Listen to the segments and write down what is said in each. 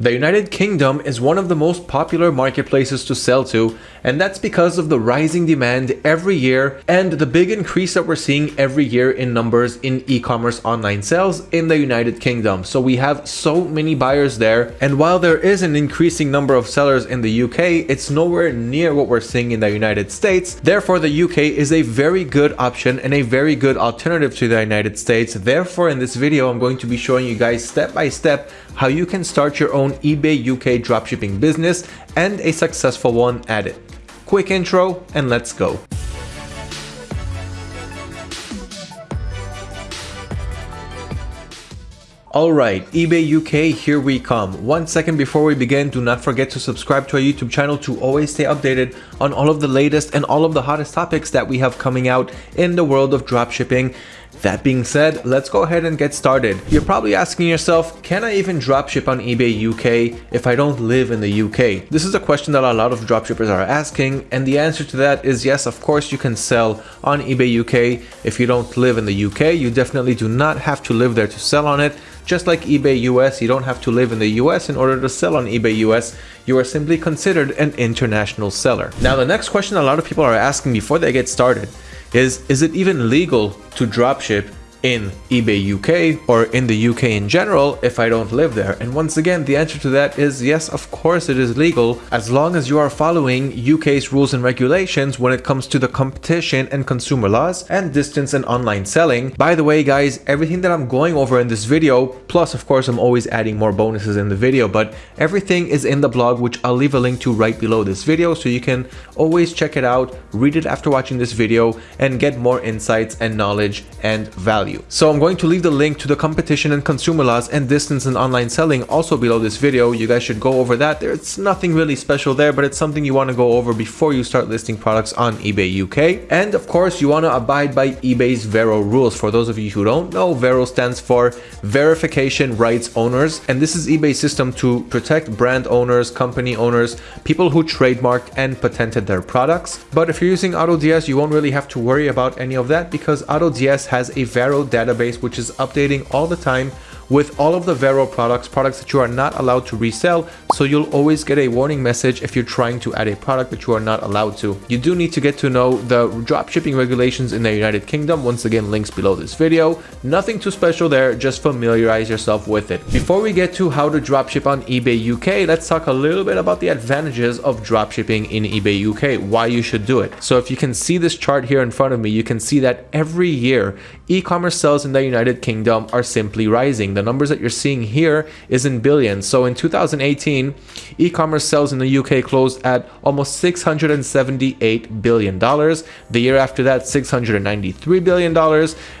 The United Kingdom is one of the most popular marketplaces to sell to, and that's because of the rising demand every year and the big increase that we're seeing every year in numbers in e-commerce online sales in the United Kingdom. So we have so many buyers there, and while there is an increasing number of sellers in the UK, it's nowhere near what we're seeing in the United States. Therefore, the UK is a very good option and a very good alternative to the United States. Therefore, in this video, I'm going to be showing you guys step by step how you can start your own eBay UK dropshipping business and a successful one at it. Quick intro and let's go. Alright, eBay UK, here we come. One second before we begin, do not forget to subscribe to our YouTube channel to always stay updated on all of the latest and all of the hottest topics that we have coming out in the world of dropshipping. That being said, let's go ahead and get started. You're probably asking yourself, can I even dropship on eBay UK if I don't live in the UK? This is a question that a lot of dropshippers are asking, and the answer to that is yes, of course you can sell on eBay UK. If you don't live in the UK, you definitely do not have to live there to sell on it. Just like eBay US, you don't have to live in the US in order to sell on eBay US. You are simply considered an international seller. Now, the next question a lot of people are asking before they get started is, is it even legal to dropship in eBay UK or in the UK in general if I don't live there? And once again, the answer to that is yes, of course it is legal as long as you are following UK's rules and regulations when it comes to the competition and consumer laws and distance and online selling. By the way, guys, everything that I'm going over in this video, plus of course I'm always adding more bonuses in the video, but everything is in the blog, which I'll leave a link to right below this video so you can always check it out, read it after watching this video and get more insights and knowledge and value value. So I'm going to leave the link to the competition and consumer laws and distance and online selling also below this video. You guys should go over that. There's nothing really special there, but it's something you want to go over before you start listing products on eBay UK. And of course, you want to abide by eBay's Vero rules. For those of you who don't know, Vero stands for Verification Rights Owners. And this is eBay's system to protect brand owners, company owners, people who trademarked and patented their products. But if you're using AutoDS, you won't really have to worry about any of that because AutoDS has a Vero database which is updating all the time with all of the Vero products, products that you are not allowed to resell. So you'll always get a warning message if you're trying to add a product that you are not allowed to. You do need to get to know the dropshipping regulations in the United Kingdom. Once again, links below this video. Nothing too special there, just familiarize yourself with it. Before we get to how to dropship on eBay UK, let's talk a little bit about the advantages of dropshipping in eBay UK, why you should do it. So if you can see this chart here in front of me, you can see that every year, e-commerce sales in the United Kingdom are simply rising the numbers that you're seeing here is in billions. So in 2018, e-commerce sales in the UK closed at almost $678 billion. The year after that, $693 billion.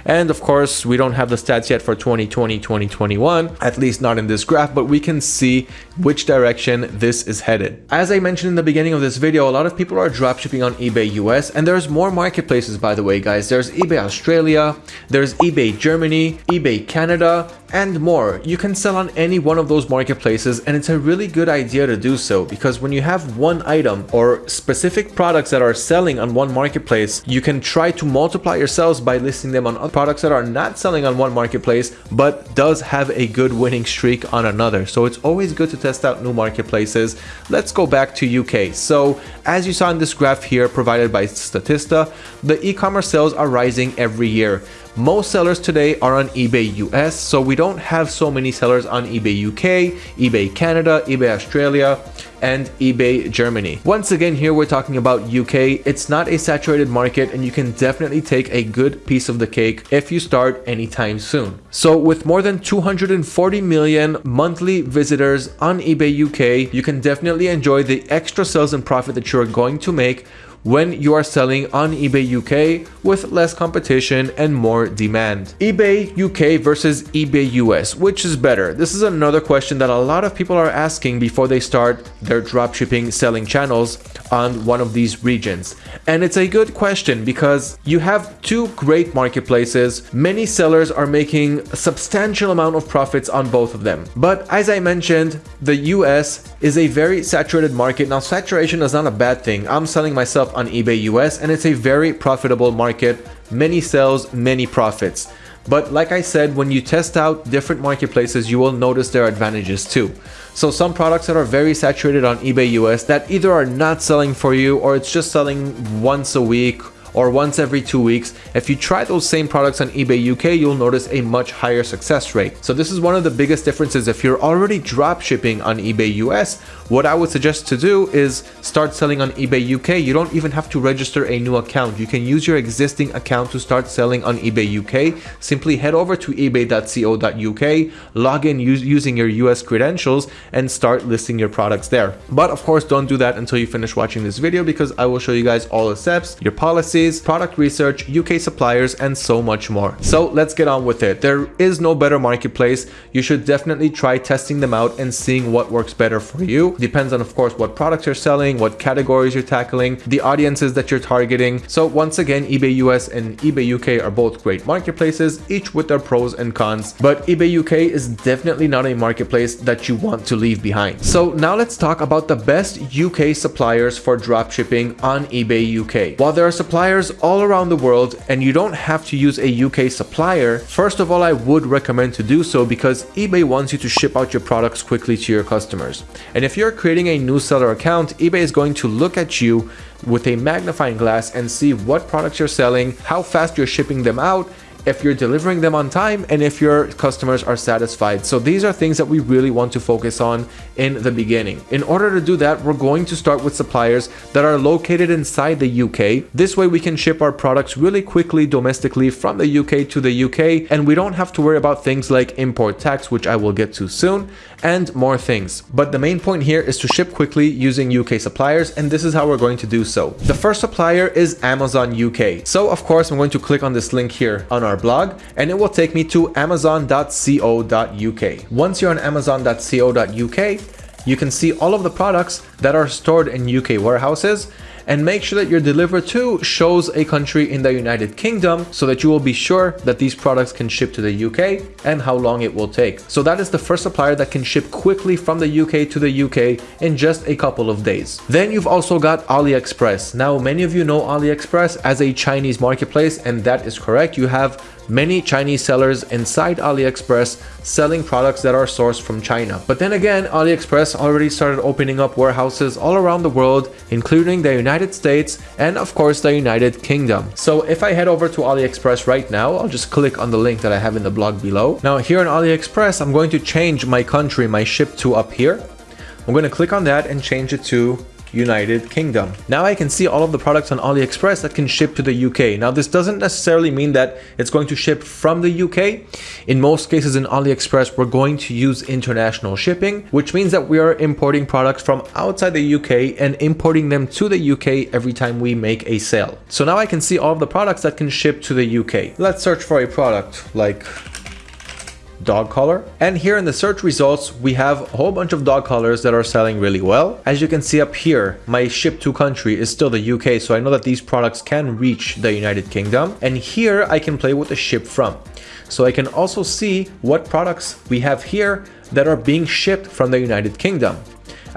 And of course, we don't have the stats yet for 2020, 2021, at least not in this graph, but we can see which direction this is headed. As I mentioned in the beginning of this video, a lot of people are dropshipping on eBay US, and there's more marketplaces, by the way, guys. There's eBay Australia, there's eBay Germany, eBay Canada, and more. You can sell on any one of those marketplaces and it's a really good idea to do so because when you have one item or specific products that are selling on one marketplace, you can try to multiply your sales by listing them on other products that are not selling on one marketplace but does have a good winning streak on another. So it's always good to test out new marketplaces. Let's go back to UK. So as you saw in this graph here provided by Statista, the e-commerce sales are rising every year. Most sellers today are on eBay US, so we don't have so many sellers on eBay UK, eBay Canada, eBay Australia, and eBay Germany. Once again, here we're talking about UK. It's not a saturated market and you can definitely take a good piece of the cake if you start anytime soon. So with more than 240 million monthly visitors on eBay UK, you can definitely enjoy the extra sales and profit that you're going to make when you are selling on eBay UK with less competition and more demand. eBay UK versus eBay US, which is better? This is another question that a lot of people are asking before they start their dropshipping selling channels on one of these regions. And it's a good question because you have two great marketplaces. Many sellers are making a substantial amount of profits on both of them. But as I mentioned, the US is a very saturated market. Now, saturation is not a bad thing. I'm selling myself on eBay US and it's a very profitable market. Many sales, many profits. But like I said, when you test out different marketplaces, you will notice their advantages too. So some products that are very saturated on eBay US that either are not selling for you or it's just selling once a week or once every two weeks, if you try those same products on eBay UK, you'll notice a much higher success rate. So this is one of the biggest differences. If you're already drop shipping on eBay US, what I would suggest to do is start selling on eBay UK. You don't even have to register a new account. You can use your existing account to start selling on eBay UK. Simply head over to ebay.co.uk, log in using your US credentials and start listing your products there. But of course, don't do that until you finish watching this video because I will show you guys all the steps, your policies, product research, UK suppliers, and so much more. So let's get on with it. There is no better marketplace. You should definitely try testing them out and seeing what works better for you. Depends on, of course, what products you're selling, what categories you're tackling, the audiences that you're targeting. So once again, eBay US and eBay UK are both great marketplaces, each with their pros and cons. But eBay UK is definitely not a marketplace that you want to leave behind. So now let's talk about the best UK suppliers for dropshipping on eBay UK. While there are suppliers all around the world and you don't have to use a UK supplier, first of all, I would recommend to do so because eBay wants you to ship out your products quickly to your customers. And if you're creating a new seller account, eBay is going to look at you with a magnifying glass and see what products you're selling, how fast you're shipping them out, if you're delivering them on time and if your customers are satisfied. So these are things that we really want to focus on in the beginning. In order to do that, we're going to start with suppliers that are located inside the UK. This way we can ship our products really quickly domestically from the UK to the UK and we don't have to worry about things like import tax, which I will get to soon, and more things. But the main point here is to ship quickly using UK suppliers and this is how we're going to do so. The first supplier is Amazon UK. So of course I'm going to click on this link here on our blog and it will take me to amazon.co.uk. Once you're on amazon.co.uk, you can see all of the products that are stored in UK warehouses and make sure that your deliver to shows a country in the United Kingdom so that you will be sure that these products can ship to the UK and how long it will take. So that is the first supplier that can ship quickly from the UK to the UK in just a couple of days. Then you've also got AliExpress. Now many of you know AliExpress as a Chinese marketplace and that is correct. You have many Chinese sellers inside AliExpress selling products that are sourced from China. But then again, AliExpress already started opening up warehouses all around the world, including the United States and of course the United Kingdom. So if I head over to AliExpress right now, I'll just click on the link that I have in the blog below. Now here on AliExpress, I'm going to change my country, my ship to up here. I'm going to click on that and change it to United Kingdom. Now I can see all of the products on AliExpress that can ship to the UK. Now this doesn't necessarily mean that it's going to ship from the UK. In most cases in AliExpress, we're going to use international shipping, which means that we are importing products from outside the UK and importing them to the UK every time we make a sale. So now I can see all of the products that can ship to the UK. Let's search for a product like dog collar. And here in the search results, we have a whole bunch of dog collars that are selling really well. As you can see up here, my ship to country is still the UK, so I know that these products can reach the United Kingdom. And here I can play with the ship from. So I can also see what products we have here that are being shipped from the United Kingdom.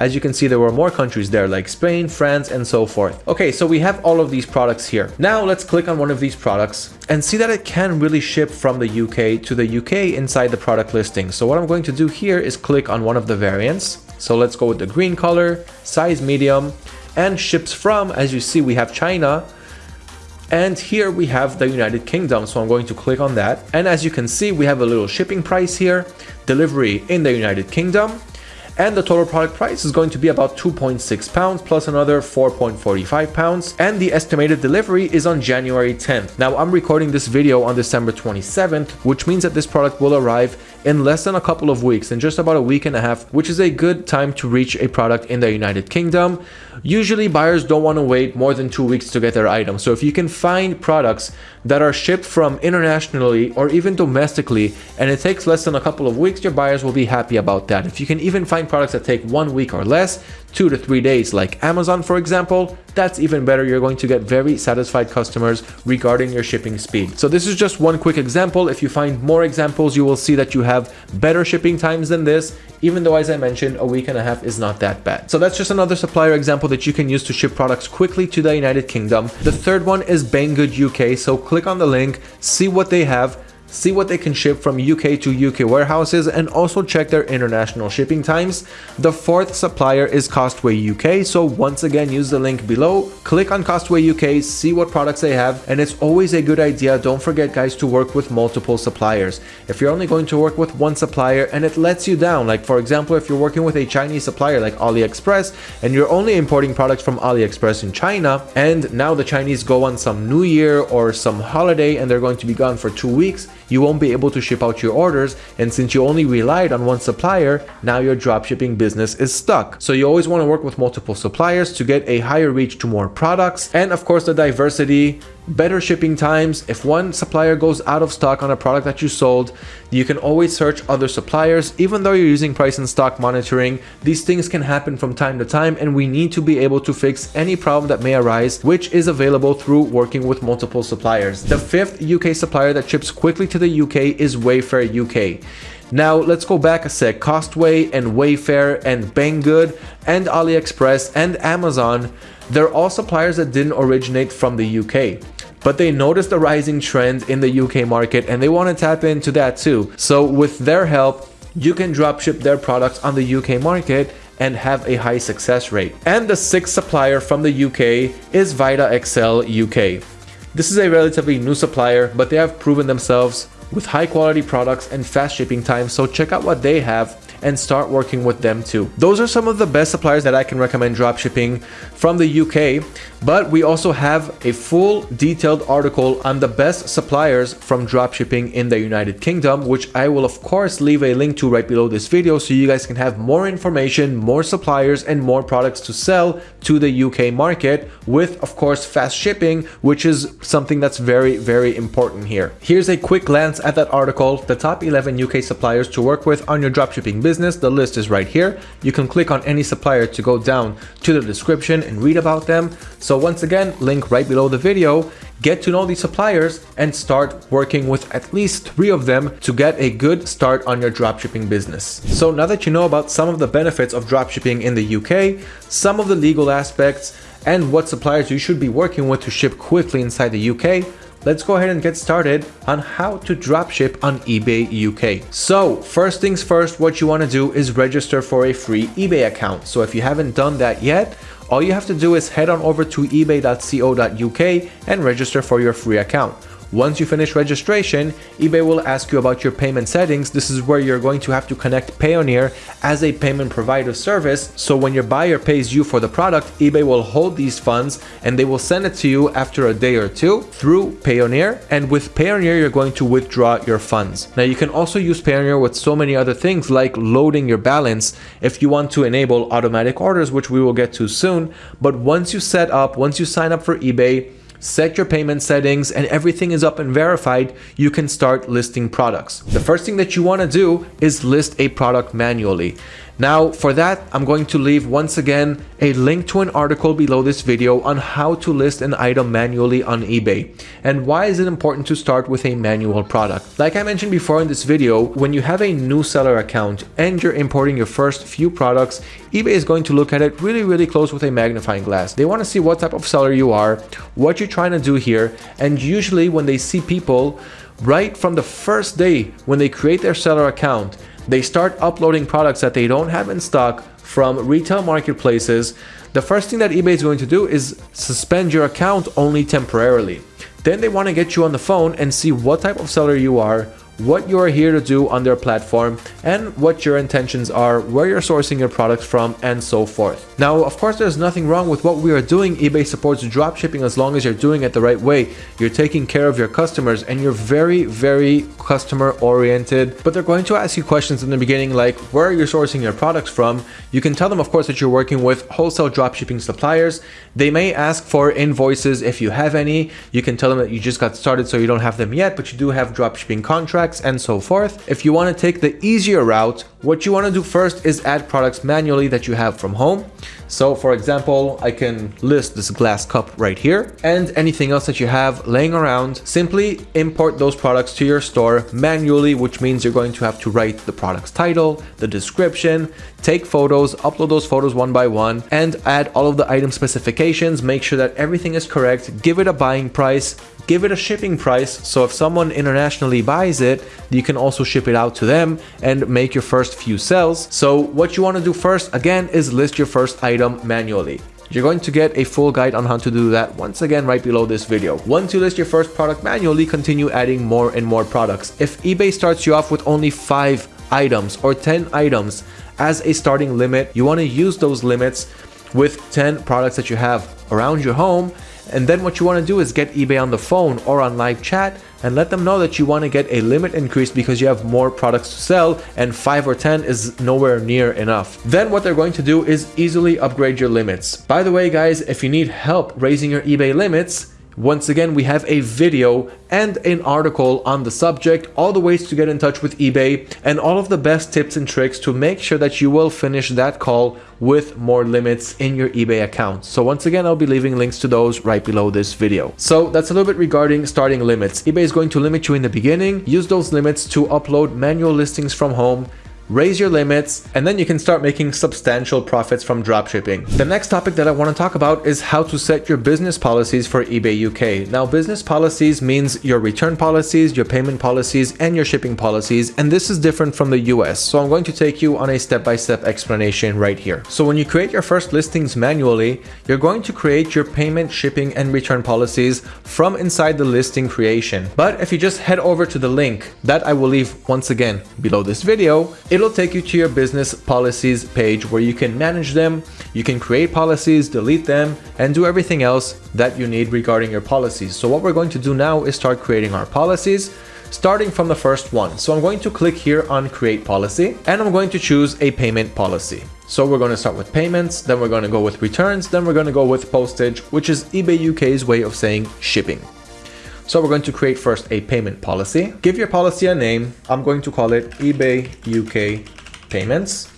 As you can see, there were more countries there like Spain, France, and so forth. Okay, so we have all of these products here. Now let's click on one of these products and see that it can really ship from the UK to the UK inside the product listing. So what I'm going to do here is click on one of the variants. So let's go with the green color, size medium, and ships from, as you see, we have China, and here we have the United Kingdom, so I'm going to click on that. And as you can see, we have a little shipping price here, delivery in the United Kingdom, and the total product price is going to be about 2.6 pounds plus another 4.45 pounds and the estimated delivery is on January 10th. Now I'm recording this video on December 27th which means that this product will arrive in less than a couple of weeks in just about a week and a half which is a good time to reach a product in the United Kingdom. Usually buyers don't want to wait more than two weeks to get their item so if you can find products that are shipped from internationally or even domestically and it takes less than a couple of weeks your buyers will be happy about that. If you can even find products that take one week or less, two to three days like Amazon for example, that's even better. You're going to get very satisfied customers regarding your shipping speed. So this is just one quick example. If you find more examples, you will see that you have better shipping times than this, even though as I mentioned, a week and a half is not that bad. So that's just another supplier example that you can use to ship products quickly to the United Kingdom. The third one is Banggood UK. So click on the link, see what they have, see what they can ship from UK to UK warehouses, and also check their international shipping times. The fourth supplier is Costway UK, so once again use the link below, click on Costway UK, see what products they have, and it's always a good idea, don't forget guys, to work with multiple suppliers. If you're only going to work with one supplier and it lets you down, like for example, if you're working with a Chinese supplier like AliExpress, and you're only importing products from AliExpress in China, and now the Chinese go on some new year or some holiday and they're going to be gone for two weeks, you won't be able to ship out your orders. And since you only relied on one supplier, now your dropshipping business is stuck. So you always want to work with multiple suppliers to get a higher reach to more products. And of course, the diversity better shipping times. If one supplier goes out of stock on a product that you sold, you can always search other suppliers. Even though you're using price and stock monitoring, these things can happen from time to time and we need to be able to fix any problem that may arise, which is available through working with multiple suppliers. The fifth UK supplier that ships quickly to the UK is Wayfair UK. Now let's go back a sec. Costway and Wayfair and Banggood and AliExpress and Amazon, they're all suppliers that didn't originate from the UK but they noticed a rising trend in the UK market and they want to tap into that too. So with their help, you can dropship their products on the UK market and have a high success rate. And the sixth supplier from the UK is vidaXL UK. This is a relatively new supplier, but they have proven themselves with high quality products and fast shipping times, so check out what they have and start working with them too. Those are some of the best suppliers that I can recommend dropshipping from the UK, but we also have a full detailed article on the best suppliers from dropshipping in the United Kingdom, which I will of course leave a link to right below this video so you guys can have more information, more suppliers and more products to sell to the UK market with of course fast shipping, which is something that's very, very important here. Here's a quick glance at that article, the top 11 UK suppliers to work with on your dropshipping business. The list is right here. You can click on any supplier to go down to the description and read about them. So once again, link right below the video. Get to know these suppliers and start working with at least three of them to get a good start on your dropshipping business. So now that you know about some of the benefits of dropshipping in the UK, some of the legal aspects, and what suppliers you should be working with to ship quickly inside the UK, let's go ahead and get started on how to dropship on eBay UK. So first things first, what you want to do is register for a free eBay account. So if you haven't done that yet, all you have to do is head on over to ebay.co.uk and register for your free account. Once you finish registration, eBay will ask you about your payment settings. This is where you're going to have to connect Payoneer as a payment provider service. So when your buyer pays you for the product, eBay will hold these funds and they will send it to you after a day or two through Payoneer. And with Payoneer, you're going to withdraw your funds. Now you can also use Payoneer with so many other things like loading your balance if you want to enable automatic orders, which we will get to soon. But once you set up, once you sign up for eBay, set your payment settings and everything is up and verified, you can start listing products. The first thing that you want to do is list a product manually. Now for that, I'm going to leave once again a link to an article below this video on how to list an item manually on eBay and why is it important to start with a manual product. Like I mentioned before in this video, when you have a new seller account and you're importing your first few products, eBay is going to look at it really, really close with a magnifying glass. They want to see what type of seller you are, what you're trying to do here, and usually when they see people right from the first day when they create their seller account, they start uploading products that they don't have in stock from retail marketplaces, the first thing that eBay is going to do is suspend your account only temporarily. Then they want to get you on the phone and see what type of seller you are, what you are here to do on their platform and what your intentions are, where you're sourcing your products from and so forth. Now, of course, there's nothing wrong with what we are doing. eBay supports dropshipping as long as you're doing it the right way. You're taking care of your customers and you're very, very customer oriented, but they're going to ask you questions in the beginning like where are you sourcing your products from? You can tell them, of course, that you're working with wholesale dropshipping suppliers. They may ask for invoices if you have any. You can tell them that you just got started so you don't have them yet, but you do have dropshipping contracts contracts and so forth. If you want to take the easier route, what you want to do first is add products manually that you have from home. So for example, I can list this glass cup right here and anything else that you have laying around. Simply import those products to your store manually, which means you're going to have to write the product's title, the description, take photos, upload those photos one by one, and add all of the item specifications, make sure that everything is correct, give it a buying price, give it a shipping price so if someone internationally buys it you can also ship it out to them and make your first few sales so what you want to do first again is list your first item manually you're going to get a full guide on how to do that once again right below this video. Once you list your first product manually, continue adding more and more products. If eBay starts you off with only 5 items or 10 items as a starting limit, you want to use those limits with 10 products that you have around your home and then what you want to do is get eBay on the phone or on live chat and let them know that you want to get a limit increase because you have more products to sell and 5 or 10 is nowhere near enough. Then what they're going to do is easily upgrade your limits. By the way guys, if you need help raising your eBay limits, once again, we have a video and an article on the subject, all the ways to get in touch with eBay, and all of the best tips and tricks to make sure that you will finish that call with more limits in your eBay account. So once again, I'll be leaving links to those right below this video. So that's a little bit regarding starting limits. eBay is going to limit you in the beginning. Use those limits to upload manual listings from home raise your limits, and then you can start making substantial profits from dropshipping. The next topic that I want to talk about is how to set your business policies for eBay UK. Now, business policies means your return policies, your payment policies, and your shipping policies, and this is different from the US. So I'm going to take you on a step-by-step -step explanation right here. So when you create your first listings manually, you're going to create your payment, shipping, and return policies from inside the listing creation. But if you just head over to the link that I will leave once again below this video, it it'll take you to your business policies page where you can manage them, you can create policies, delete them, and do everything else that you need regarding your policies. So what we're going to do now is start creating our policies starting from the first one. So I'm going to click here on create policy and I'm going to choose a payment policy. So we're going to start with payments, then we're going to go with returns, then we're going to go with postage, which is eBay UK's way of saying shipping. So we're going to create first a payment policy. Give your policy a name. I'm going to call it eBay UK Payments.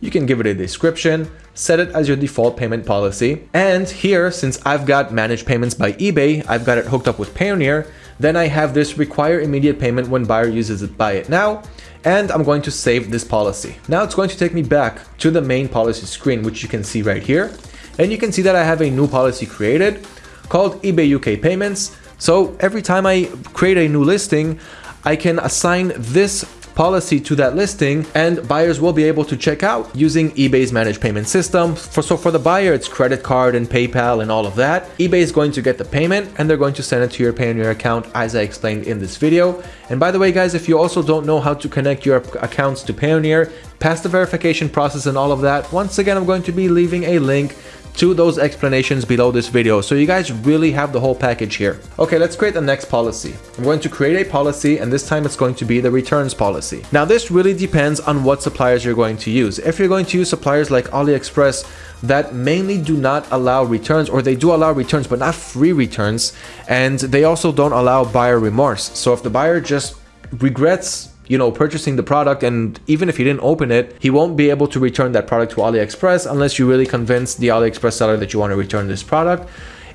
You can give it a description, set it as your default payment policy. And here, since I've got managed payments by eBay, I've got it hooked up with Payoneer, then I have this require immediate payment when buyer uses it buy it now and I'm going to save this policy. Now it's going to take me back to the main policy screen which you can see right here and you can see that I have a new policy created called eBay UK Payments so every time I create a new listing, I can assign this policy to that listing and buyers will be able to check out using eBay's managed payment system. For, so for the buyer, it's credit card and PayPal and all of that. eBay is going to get the payment and they're going to send it to your Payoneer account as I explained in this video. And by the way, guys, if you also don't know how to connect your accounts to Payoneer, pass the verification process and all of that, once again, I'm going to be leaving a link to those explanations below this video so you guys really have the whole package here. Okay, let's create the next policy. I'm going to create a policy and this time it's going to be the returns policy. Now this really depends on what suppliers you're going to use. If you're going to use suppliers like AliExpress that mainly do not allow returns or they do allow returns but not free returns and they also don't allow buyer remorse. So if the buyer just regrets you know, purchasing the product and even if he didn't open it, he won't be able to return that product to AliExpress unless you really convince the AliExpress seller that you want to return this product.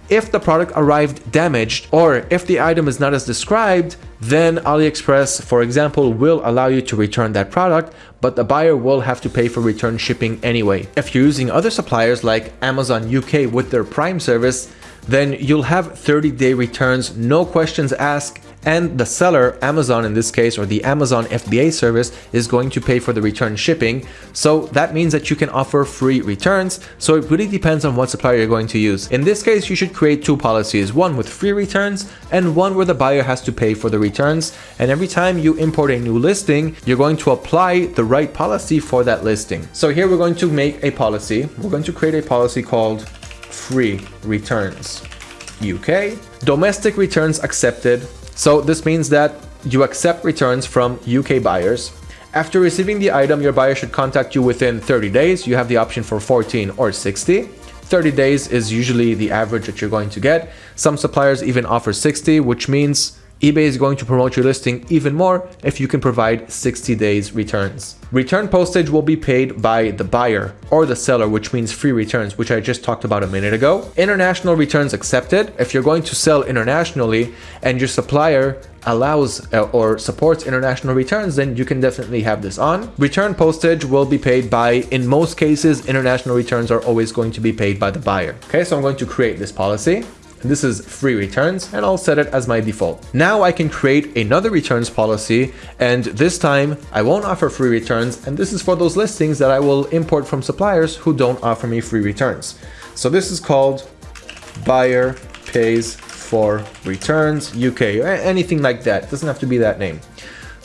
If the product arrived damaged or if the item is not as described, then AliExpress, for example, will allow you to return that product, but the buyer will have to pay for return shipping anyway. If you're using other suppliers like Amazon UK with their Prime service, then you'll have 30 day returns, no questions asked, and the seller, Amazon in this case, or the Amazon FBA service is going to pay for the return shipping. So that means that you can offer free returns. So it really depends on what supplier you're going to use. In this case, you should create two policies, one with free returns and one where the buyer has to pay for the returns. And every time you import a new listing, you're going to apply the right policy for that listing. So here we're going to make a policy. We're going to create a policy called free returns. UK, domestic returns accepted, so this means that you accept returns from UK buyers. After receiving the item, your buyer should contact you within 30 days. You have the option for 14 or 60. 30 days is usually the average that you're going to get. Some suppliers even offer 60, which means eBay is going to promote your listing even more if you can provide 60 days returns. Return postage will be paid by the buyer or the seller, which means free returns, which I just talked about a minute ago. International returns accepted. If you're going to sell internationally and your supplier allows uh, or supports international returns, then you can definitely have this on. Return postage will be paid by, in most cases, international returns are always going to be paid by the buyer. Okay, so I'm going to create this policy. This is free returns and I'll set it as my default. Now I can create another returns policy and this time I won't offer free returns and this is for those listings that I will import from suppliers who don't offer me free returns. So this is called buyer pays for returns UK, anything like that. It doesn't have to be that name.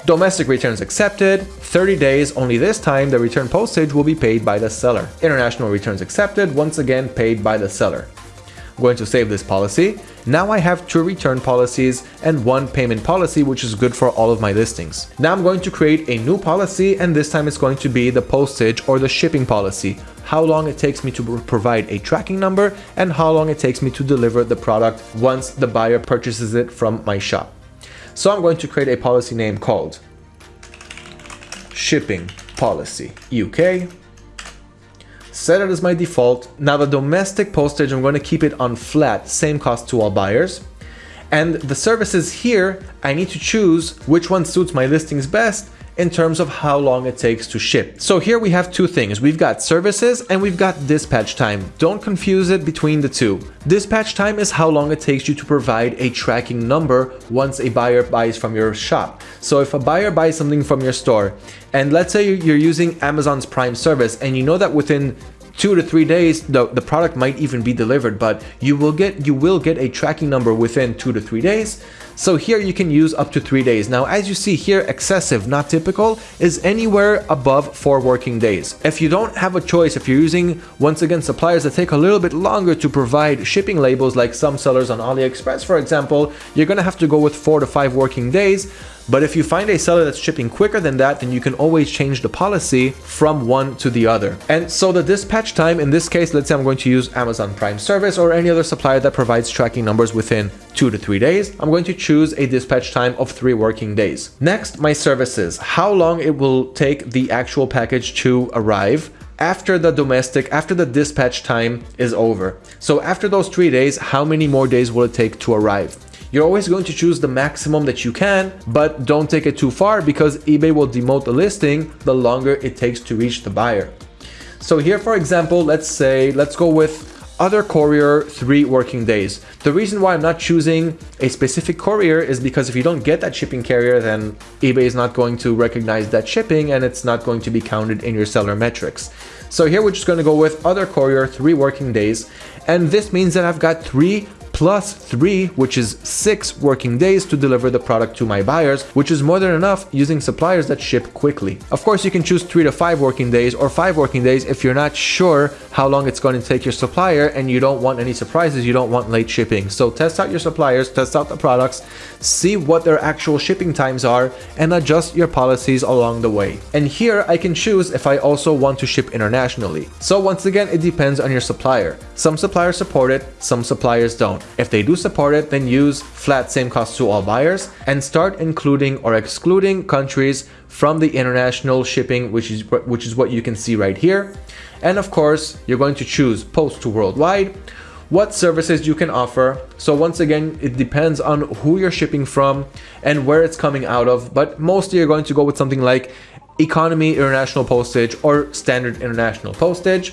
Domestic returns accepted, 30 days, only this time the return postage will be paid by the seller. International returns accepted, once again paid by the seller going to save this policy. Now I have two return policies and one payment policy, which is good for all of my listings. Now I'm going to create a new policy and this time it's going to be the postage or the shipping policy. How long it takes me to provide a tracking number and how long it takes me to deliver the product once the buyer purchases it from my shop. So I'm going to create a policy name called shipping policy UK set it as my default. Now the domestic postage, I'm going to keep it on flat, same cost to all buyers. And the services here, I need to choose which one suits my listings best in terms of how long it takes to ship. So here we have two things. We've got services and we've got dispatch time. Don't confuse it between the two. Dispatch time is how long it takes you to provide a tracking number once a buyer buys from your shop. So if a buyer buys something from your store and let's say you're using Amazon's Prime service and you know that within two to three days the, the product might even be delivered but you will get you will get a tracking number within two to three days so here you can use up to three days. Now, as you see here, excessive, not typical, is anywhere above four working days. If you don't have a choice, if you're using, once again, suppliers that take a little bit longer to provide shipping labels, like some sellers on AliExpress, for example, you're gonna have to go with four to five working days. But if you find a seller that's shipping quicker than that, then you can always change the policy from one to the other. And so the dispatch time, in this case, let's say I'm going to use Amazon Prime service or any other supplier that provides tracking numbers within two to three days, I'm going to choose a dispatch time of three working days. Next, my services, how long it will take the actual package to arrive after the domestic, after the dispatch time is over. So after those three days, how many more days will it take to arrive? You're always going to choose the maximum that you can, but don't take it too far because eBay will demote the listing the longer it takes to reach the buyer. So here, for example, let's say, let's go with other courier three working days. The reason why I'm not choosing a specific courier is because if you don't get that shipping carrier, then eBay is not going to recognize that shipping and it's not going to be counted in your seller metrics. So here we're just going to go with other courier three working days. And this means that I've got three plus 3, which is 6 working days to deliver the product to my buyers, which is more than enough using suppliers that ship quickly. Of course, you can choose 3 to 5 working days or 5 working days if you're not sure how long it's going to take your supplier and you don't want any surprises, you don't want late shipping. So test out your suppliers, test out the products, see what their actual shipping times are, and adjust your policies along the way. And here I can choose if I also want to ship internationally. So once again, it depends on your supplier. Some suppliers support it, some suppliers don't. If they do support it, then use flat same cost to all buyers and start including or excluding countries from the international shipping, which is, which is what you can see right here. And of course, you're going to choose post to worldwide, what services you can offer. So once again, it depends on who you're shipping from and where it's coming out of, but mostly you're going to go with something like economy international postage or standard international postage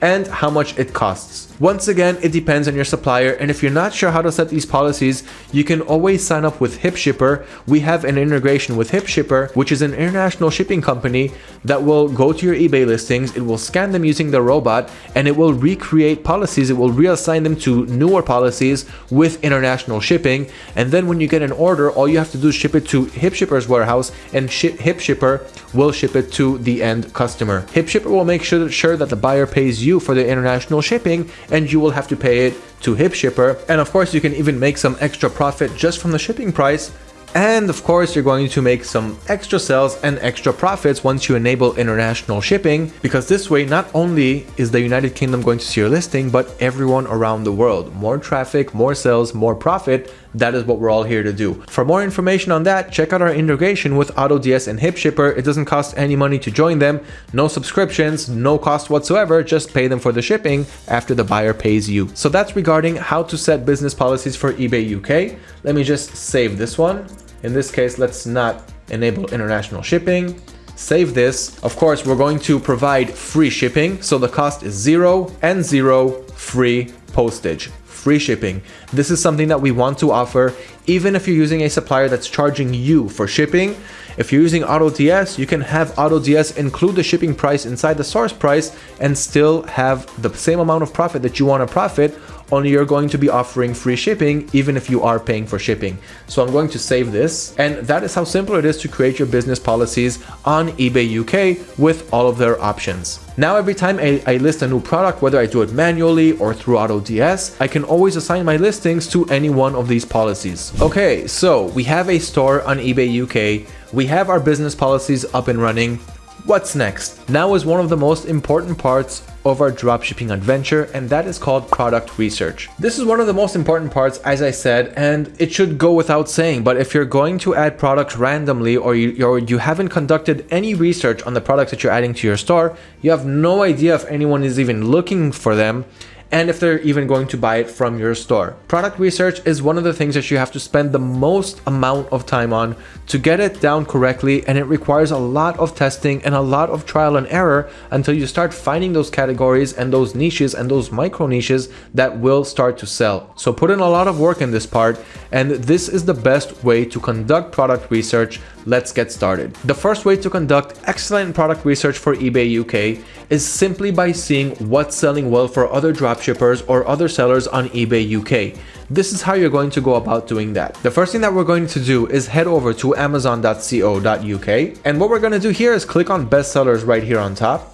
and how much it costs. Once again, it depends on your supplier and if you're not sure how to set these policies, you can always sign up with HipShipper. We have an integration with HipShipper, which is an international shipping company that will go to your eBay listings, it will scan them using the robot, and it will recreate policies, it will reassign them to newer policies with international shipping. And then when you get an order, all you have to do is ship it to HipShipper's warehouse and HipShipper will ship it to the end customer. HipShipper will make sure that the buyer pays you for the international shipping and you will have to pay it to HipShipper. And of course, you can even make some extra profit just from the shipping price. And of course, you're going to make some extra sales and extra profits once you enable international shipping, because this way, not only is the United Kingdom going to see your listing, but everyone around the world. More traffic, more sales, more profit. That is what we're all here to do. For more information on that, check out our integration with AutoDS and HipShipper. It doesn't cost any money to join them, no subscriptions, no cost whatsoever, just pay them for the shipping after the buyer pays you. So that's regarding how to set business policies for eBay UK. Let me just save this one. In this case, let's not enable international shipping save this. Of course, we're going to provide free shipping. So the cost is zero and zero free postage free shipping. This is something that we want to offer even if you're using a supplier that's charging you for shipping. If you're using AutoDS, you can have AutoDS include the shipping price inside the source price and still have the same amount of profit that you want to profit only you're going to be offering free shipping even if you are paying for shipping. So I'm going to save this and that is how simple it is to create your business policies on eBay UK with all of their options. Now every time I, I, list a new product, whether I do it manually or through AutoDS, I can always assign my listings to any one of these policies. Okay, so we have a store on eBay UK, we have our business policies up and running, What's next? Now is one of the most important parts of our dropshipping adventure and that is called product research. This is one of the most important parts as I said and it should go without saying but if you're going to add products randomly or you, or you haven't conducted any research on the products that you're adding to your store, you have no idea if anyone is even looking for them and if they're even going to buy it from your store. Product research is one of the things that you have to spend the most amount of time on to get it down correctly and it requires a lot of testing and a lot of trial and error until you start finding those categories and those niches and those micro niches that will start to sell. So put in a lot of work in this part and this is the best way to conduct product research Let's get started. The first way to conduct excellent product research for eBay UK is simply by seeing what's selling well for other dropshippers or other sellers on eBay UK. This is how you're going to go about doing that. The first thing that we're going to do is head over to amazon.co.uk and what we're going to do here is click on bestsellers right here on top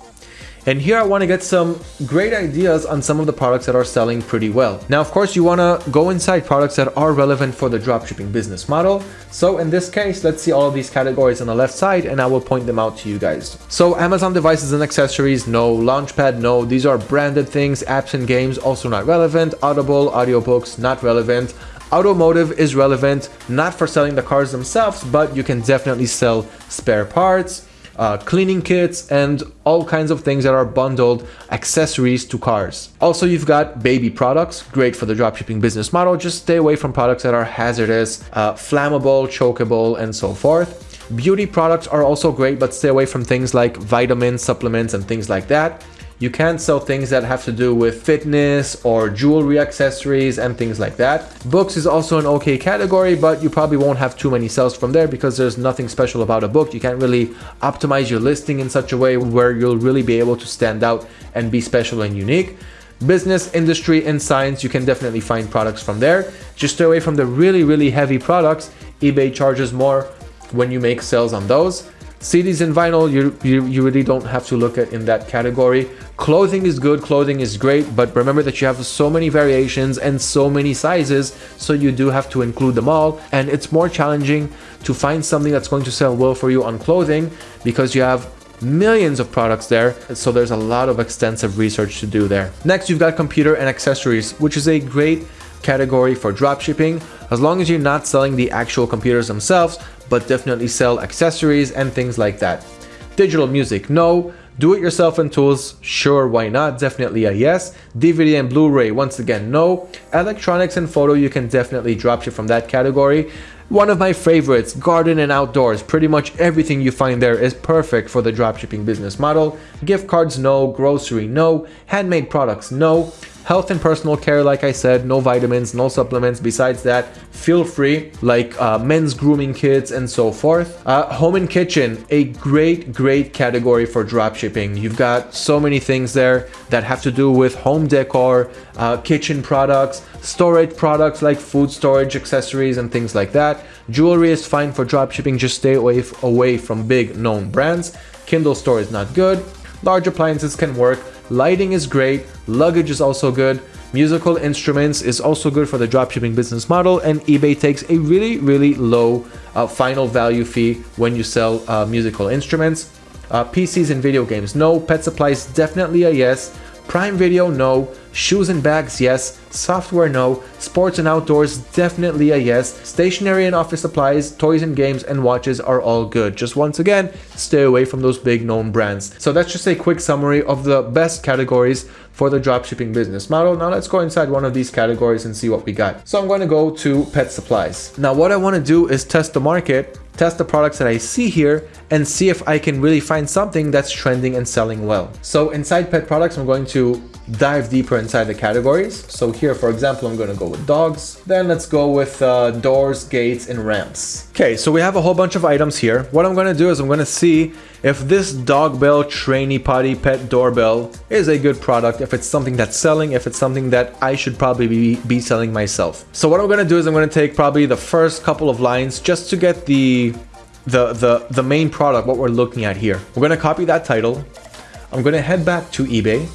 and here I want to get some great ideas on some of the products that are selling pretty well. Now, of course, you want to go inside products that are relevant for the dropshipping business model. So in this case, let's see all of these categories on the left side and I will point them out to you guys. So Amazon devices and accessories, no. Launchpad, no. These are branded things, apps and games, also not relevant. Audible, audiobooks, not relevant. Automotive is relevant, not for selling the cars themselves, but you can definitely sell spare parts, uh, cleaning kits, and all kinds of things that are bundled accessories to cars. Also, you've got baby products, great for the dropshipping business model. Just stay away from products that are hazardous, uh, flammable, chokeable, and so forth. Beauty products are also great, but stay away from things like vitamins, supplements, and things like that. You can't sell things that have to do with fitness or jewelry accessories and things like that. Books is also an okay category, but you probably won't have too many sales from there because there's nothing special about a book. You can't really optimize your listing in such a way where you'll really be able to stand out and be special and unique business, industry, and science, you can definitely find products from there. Just stay away from the really, really heavy products. eBay charges more when you make sales on those. CDs and vinyl, you, you, you really don't have to look at in that category. Clothing is good, clothing is great, but remember that you have so many variations and so many sizes, so you do have to include them all. And it's more challenging to find something that's going to sell well for you on clothing because you have millions of products there so there's a lot of extensive research to do there next you've got computer and accessories which is a great category for dropshipping as long as you're not selling the actual computers themselves but definitely sell accessories and things like that digital music no do it yourself and tools, sure, why not? Definitely a yes. DVD and Blu-ray, once again, no. Electronics and photo, you can definitely drop ship from that category. One of my favorites, garden and outdoors. Pretty much everything you find there is perfect for the dropshipping business model. Gift cards, no. Grocery, no. Handmade products, no. Health and personal care, like I said, no vitamins, no supplements. Besides that, feel free, like uh, men's grooming kits and so forth. Uh, home and kitchen, a great, great category for dropshipping. You've got so many things there that have to do with home decor, uh, kitchen products, storage products like food storage accessories and things like that. Jewelry is fine for dropshipping, just stay away, away from big known brands. Kindle store is not good. Large appliances can work, Lighting is great, luggage is also good, musical instruments is also good for the dropshipping business model, and eBay takes a really, really low uh, final value fee when you sell uh, musical instruments. Uh, PCs and video games, no. Pet supplies, definitely a yes. Prime Video, no. Shoes and bags, yes. Software, no. Sports and outdoors, definitely a yes. Stationery and office supplies, toys and games, and watches are all good. Just once again, stay away from those big known brands. So that's just a quick summary of the best categories for the dropshipping business model. Now let's go inside one of these categories and see what we got. So I'm going to go to pet supplies. Now what I want to do is test the market test the products that I see here and see if I can really find something that's trending and selling well. So inside pet products, I'm going to dive deeper inside the categories. So here, for example, I'm to go with dogs. Then let's go with uh, doors, gates, and ramps. Okay, so we have a whole bunch of items here. What I'm to do is I'm to see if this dog bell trainee potty pet doorbell is a good product, if it's something that's selling, if it's something that I should probably be, be selling myself. So what I'm to do is I'm to take probably the first couple of lines just to get the the the the main product what we're looking at here we're to copy that title i'm to head back to ebay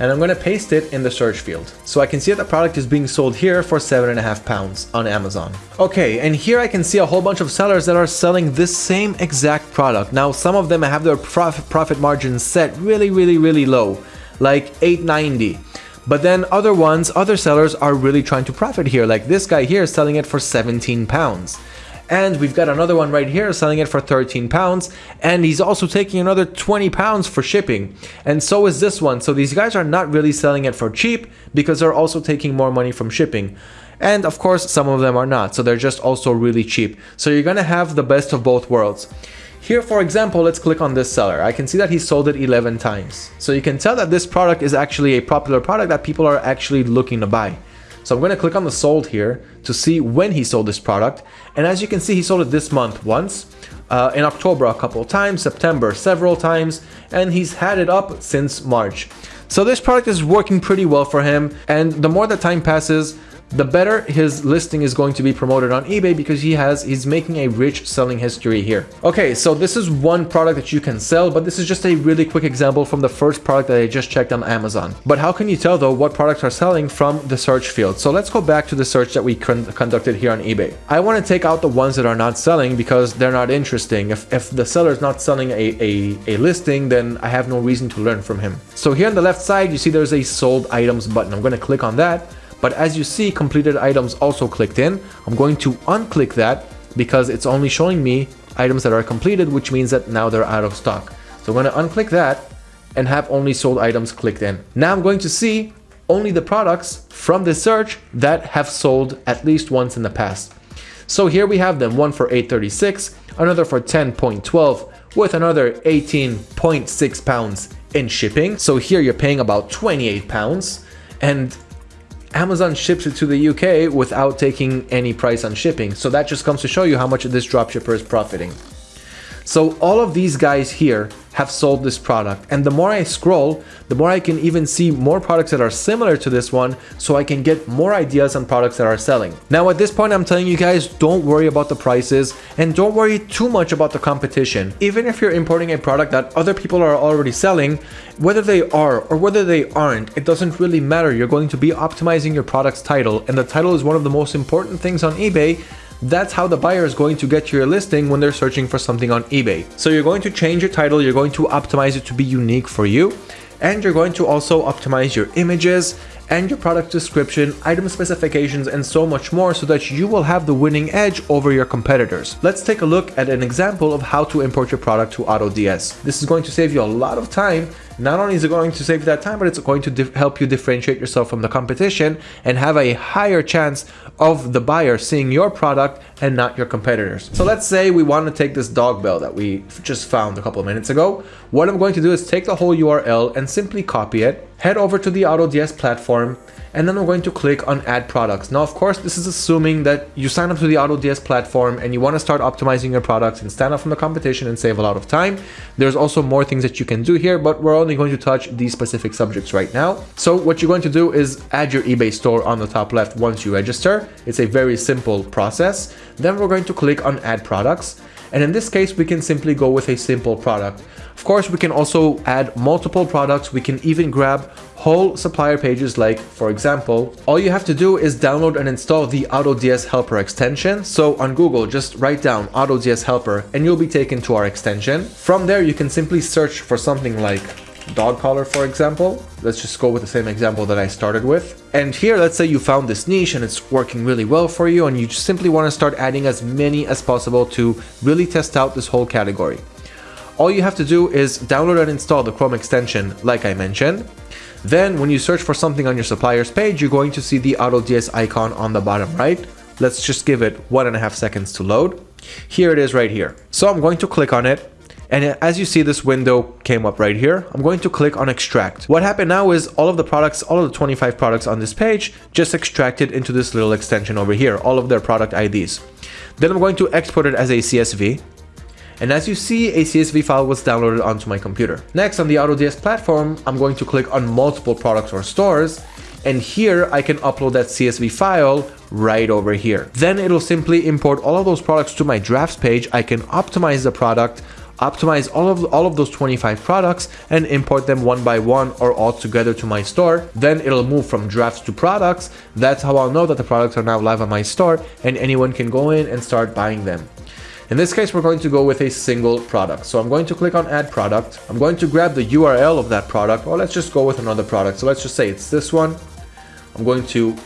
and I'm going to paste it in the search field. So I can see that the product is being sold here for seven and a half pounds on Amazon. Okay, and here I can see a whole bunch of sellers that are selling this same exact product. Now, some of them have their profit, profit margins set really, really, really low, like 890. But then other ones, other sellers are really trying to profit here. Like this guy here is selling it for 17 pounds. And we've got another one right here selling it for 13 pounds. And he's also taking another 20 pounds for shipping. And so is this one. So these guys are not really selling it for cheap because they're also taking more money from shipping. And of course, some of them are not. So they're just also really cheap. So you're to have the best of both worlds. Here, for example, let's click on this seller. I can see that he sold it 11 times. So you can tell that this product is actually a popular product that people are actually looking to buy. So I'm going to click on the sold here to see when he sold this product. And as you can see, he sold it this month once, uh, in October a couple times, September several times, and he's had it up since March. So this product is working pretty well for him. And the more the time passes, the better his listing is going to be promoted on eBay because he has he's making a rich selling history here. Okay, so this is one product that you can sell, but this is just a really quick example from the first product that I just checked on Amazon. But how can you tell though what products are selling from the search field? So let's go back to the search that we con conducted here on eBay. I want to take out the ones that are not selling because they're not interesting. If, if the seller is not selling a, a, a listing, then I have no reason to learn from him. So here on the left side, you see there's a sold items button. I'm going to click on that but as you see, completed items also clicked in. I'm going to unclick that because it's only showing me items that are completed, which means that now they're out of stock. So I'm going to unclick that and have only sold items clicked in. Now I'm going to see only the products from this search that have sold at least once in the past. So here we have them, one for 836, another for 10.12 with another 18.6 pounds in shipping. So here you're paying about 28 pounds and Amazon ships it to the UK without taking any price on shipping. So that just comes to show you how much this dropshipper is profiting. So all of these guys here have sold this product. And the more I scroll, the more I can even see more products that are similar to this one so I can get more ideas on products that are selling. Now at this point, I'm telling you guys, don't worry about the prices and don't worry too much about the competition. Even if you're importing a product that other people are already selling, whether they are or whether they aren't, it doesn't really matter. You're going to be optimizing your product's title and the title is one of the most important things on eBay that's how the buyer is going to get your listing when they're searching for something on eBay. So you're going to change your title, you're going to optimize it to be unique for you, and you're going to also optimize your images and your product description, item specifications, and so much more so that you will have the winning edge over your competitors. Let's take a look at an example of how to import your product to AutoDS. This is going to save you a lot of time not only is it going to save that time, but it's going to help you differentiate yourself from the competition and have a higher chance of the buyer seeing your product and not your competitors. So let's say we want to take this dog bell that we just found a couple of minutes ago. What I'm going to do is take the whole URL and simply copy it, head over to the AutoDS platform, and then we're going to click on add products. Now, of course, this is assuming that you sign up to the AutoDS platform and you want to start optimizing your products and stand out from the competition and save a lot of time. There's also more things that you can do here, but we're only going to touch these specific subjects right now. So what you're going to do is add your eBay store on the top left once you register. It's a very simple process. Then we're going to click on add products. And in this case, we can simply go with a simple product. Of course, we can also add multiple products. We can even grab whole supplier pages like, for example, all you have to do is download and install the AutoDS Helper extension. So on Google, just write down AutoDS Helper and you'll be taken to our extension. From there, you can simply search for something like dog collar, for example. Let's just go with the same example that I started with. And here, let's say you found this niche and it's working really well for you and you just simply want to start adding as many as possible to really test out this whole category. All you have to do is download and install the Chrome extension like I mentioned. Then when you search for something on your supplier's page, you're going to see the AutoDS icon on the bottom right. Let's just give it one and a half seconds to load. Here it is right here. So I'm going to click on it and as you see, this window came up right here. I'm going to click on extract. What happened now is all of the products, all of the 25 products on this page just extracted into this little extension over here, all of their product IDs. Then I'm going to export it as a CSV. And as you see, a CSV file was downloaded onto my computer. Next, on the AutoDS platform, I'm going to click on multiple products or stores. And here I can upload that CSV file right over here. Then it'll simply import all of those products to my drafts page. I can optimize the product, optimize all of all of those 25 products and import them one by one or all together to my store then it'll move from drafts to products that's how i'll know that the products are now live on my store and anyone can go in and start buying them in this case, we're going to go with a single product. So I'm going to click on add product. I'm going to grab the URL of that product, or let's just go with another product. So let's just say it's this one. I'm going to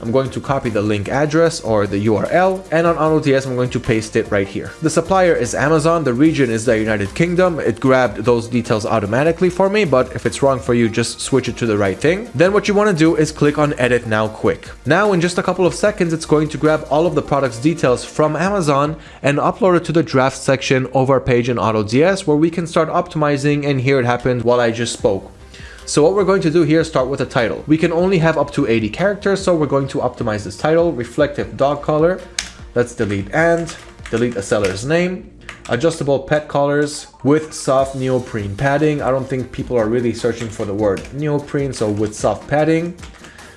I'm going to copy the link address or the URL and on AutoDS I'm going to paste it right here. The supplier is Amazon, the region is the United Kingdom. It grabbed those details automatically for me, but if it's wrong for you, just switch it to the right thing. Then what you want to do is click on edit now quick. Now in just a couple of seconds, it's going to grab all of the product's details from Amazon and upload it to the draft section of our page in AutoDS where we can start optimizing and here it happened while I just spoke. So what we're going to do here is start with a title. We can only have up to 80 characters, so we're going to optimize this title, reflective dog collar. Let's delete and, delete a seller's name, adjustable pet collars with soft neoprene padding. I don't think people are really searching for the word neoprene, so with soft padding.